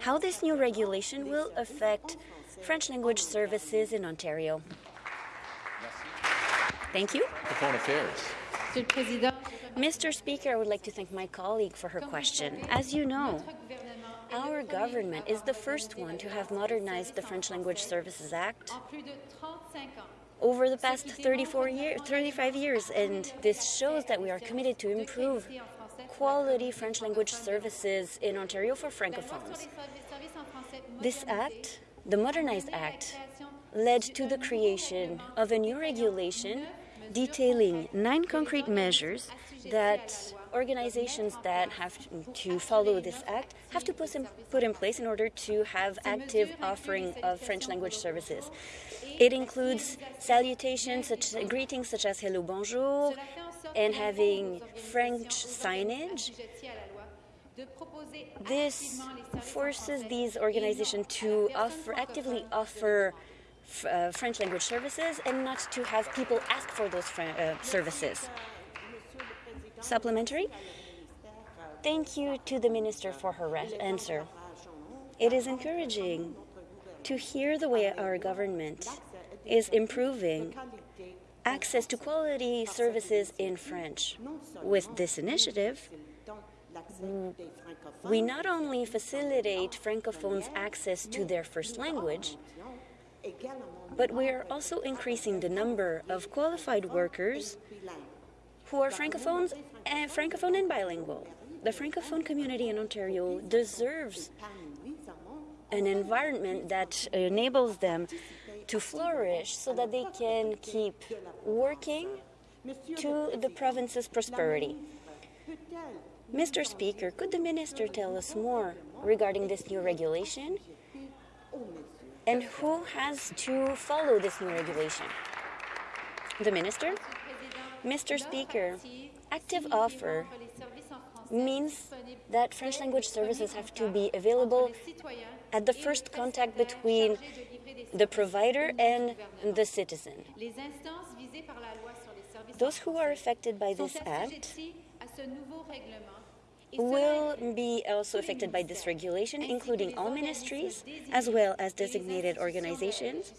how this new regulation will affect French language services in Ontario? Thank you.
Francophone Affairs.
Mr. Speaker, I would like to thank my colleague for her question. As you know, our government is the first one to have modernized the French Language Services Act over the past 34 year, 35 years, and this shows that we are committed to improve quality French language services in Ontario for Francophones. This act, the Modernized Act, led to the creation of a new regulation detailing nine concrete measures that organizations that have to follow this act have to put in, put in place in order to have active offering of French language services. It includes salutations, such greetings such as hello, bonjour, and having French signage. This forces these organizations to offer, actively offer uh, French language services and not to have people ask for those uh, services. Supplementary? Thank you to the Minister for her answer. It is encouraging to hear the way our government is improving access to quality services in French. With this initiative, we not only facilitate Francophones access to their first language, but we are also increasing the number of qualified workers who are Francophones and Francophone and bilingual. The Francophone community in Ontario deserves an environment that enables them to flourish so that they can keep working to the province's prosperity. Mr. Speaker, could the minister tell us more regarding this new regulation and who has to follow this new regulation? The minister? Mr. Speaker, active offer means that French language services have to be available at the first contact between the provider and the citizen. Those who are affected by this act will be also affected by this regulation, including all ministries, as well as designated organizations,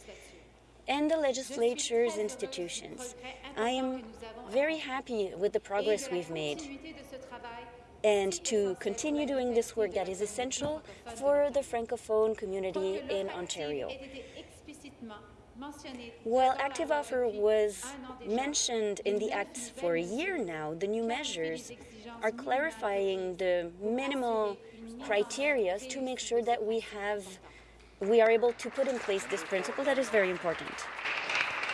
and the legislature's institutions. I am very happy with the progress we've made. and to continue doing this work that is essential for the Francophone community in Ontario. While active offer was mentioned in the Act for a year now, the new measures are clarifying the minimal criteria to make sure that we have we are able to put in place this principle that is very important.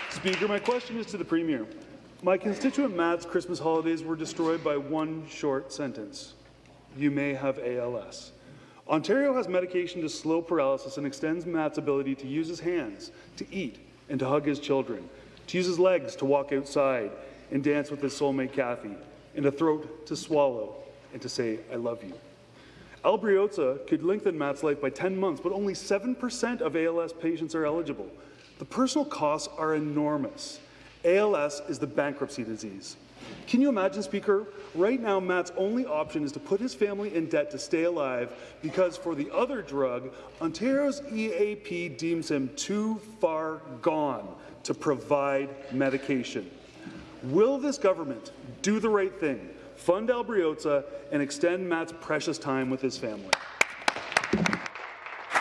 Speaker, my question is to the Premier. My constituent Matt's Christmas holidays were destroyed by one short sentence. You may have ALS. Ontario has medication to slow paralysis and extends Matt's ability to use his hands, to eat, and to hug his children, to use his legs to walk outside and dance with his soulmate Kathy, and a throat to swallow and to say, I love you. Albrioza could lengthen Matt's life by 10 months, but only 7% of ALS patients are eligible. The personal costs are enormous. ALS is the bankruptcy disease. Can you imagine, Speaker? Right now, Matt's only option is to put his family in debt to stay alive because for the other drug, Ontario's EAP deems him too far gone to provide medication. Will this government do the right thing, fund Albrioza, and extend Matt's precious time with his family?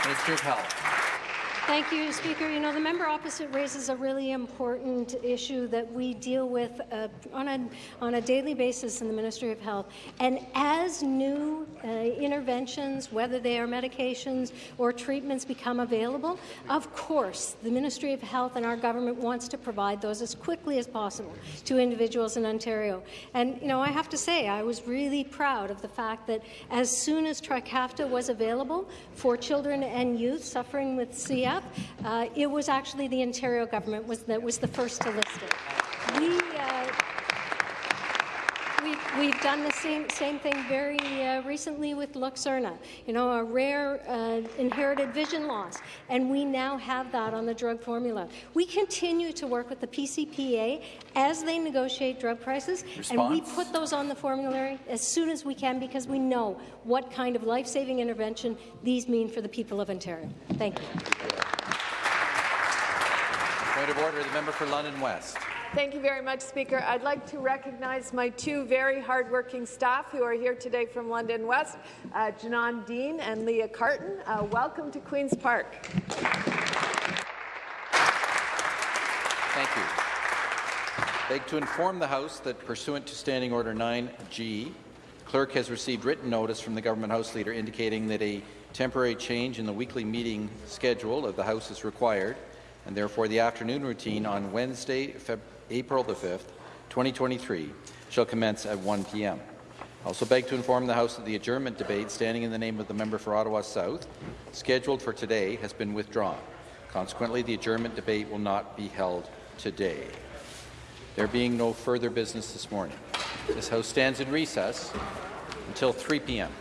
Mr. Health.
Thank you, Speaker. You know, the member opposite raises a really important issue that we deal with uh, on, a, on a daily basis in the Ministry of Health. And as new uh, interventions, whether they are medications or treatments, become available, of course, the Ministry of Health and our government wants to provide those as quickly as possible to individuals in Ontario. And, you know, I have to say, I was really proud of the fact that as soon as Trikafta was available for children and youth suffering with CF, uh, it was actually the Ontario government was that was the first to list it. We, uh, we've, we've done the same same thing very uh, recently with Luxturna, you know, a rare uh, inherited vision loss, and we now have that on the drug formula. We continue to work with the PCPA as they negotiate drug prices,
Response?
and we put those on the formulary as soon as we can because we know what kind of life-saving intervention these mean for the people of Ontario. Thank you.
Point of order, the member for London West.
Thank you very much, Speaker. I'd like to recognize my two very hardworking staff who are here today from London West, uh, Janan Dean and Leah Carton. Uh, welcome to Queen's Park.
Thank you. I beg to inform the House that pursuant to Standing Order 9G, clerk has received written notice from the Government House Leader indicating that a temporary change in the weekly meeting schedule of the House is required, and therefore the afternoon routine on Wednesday, Feb April the 5th, 2023, shall commence at 1 p.m. I Also beg to inform the House that the adjournment debate standing in the name of the member for Ottawa South, scheduled for today, has been withdrawn. Consequently, the adjournment debate will not be held today. There being no further business this morning, this House stands in recess until 3 p.m.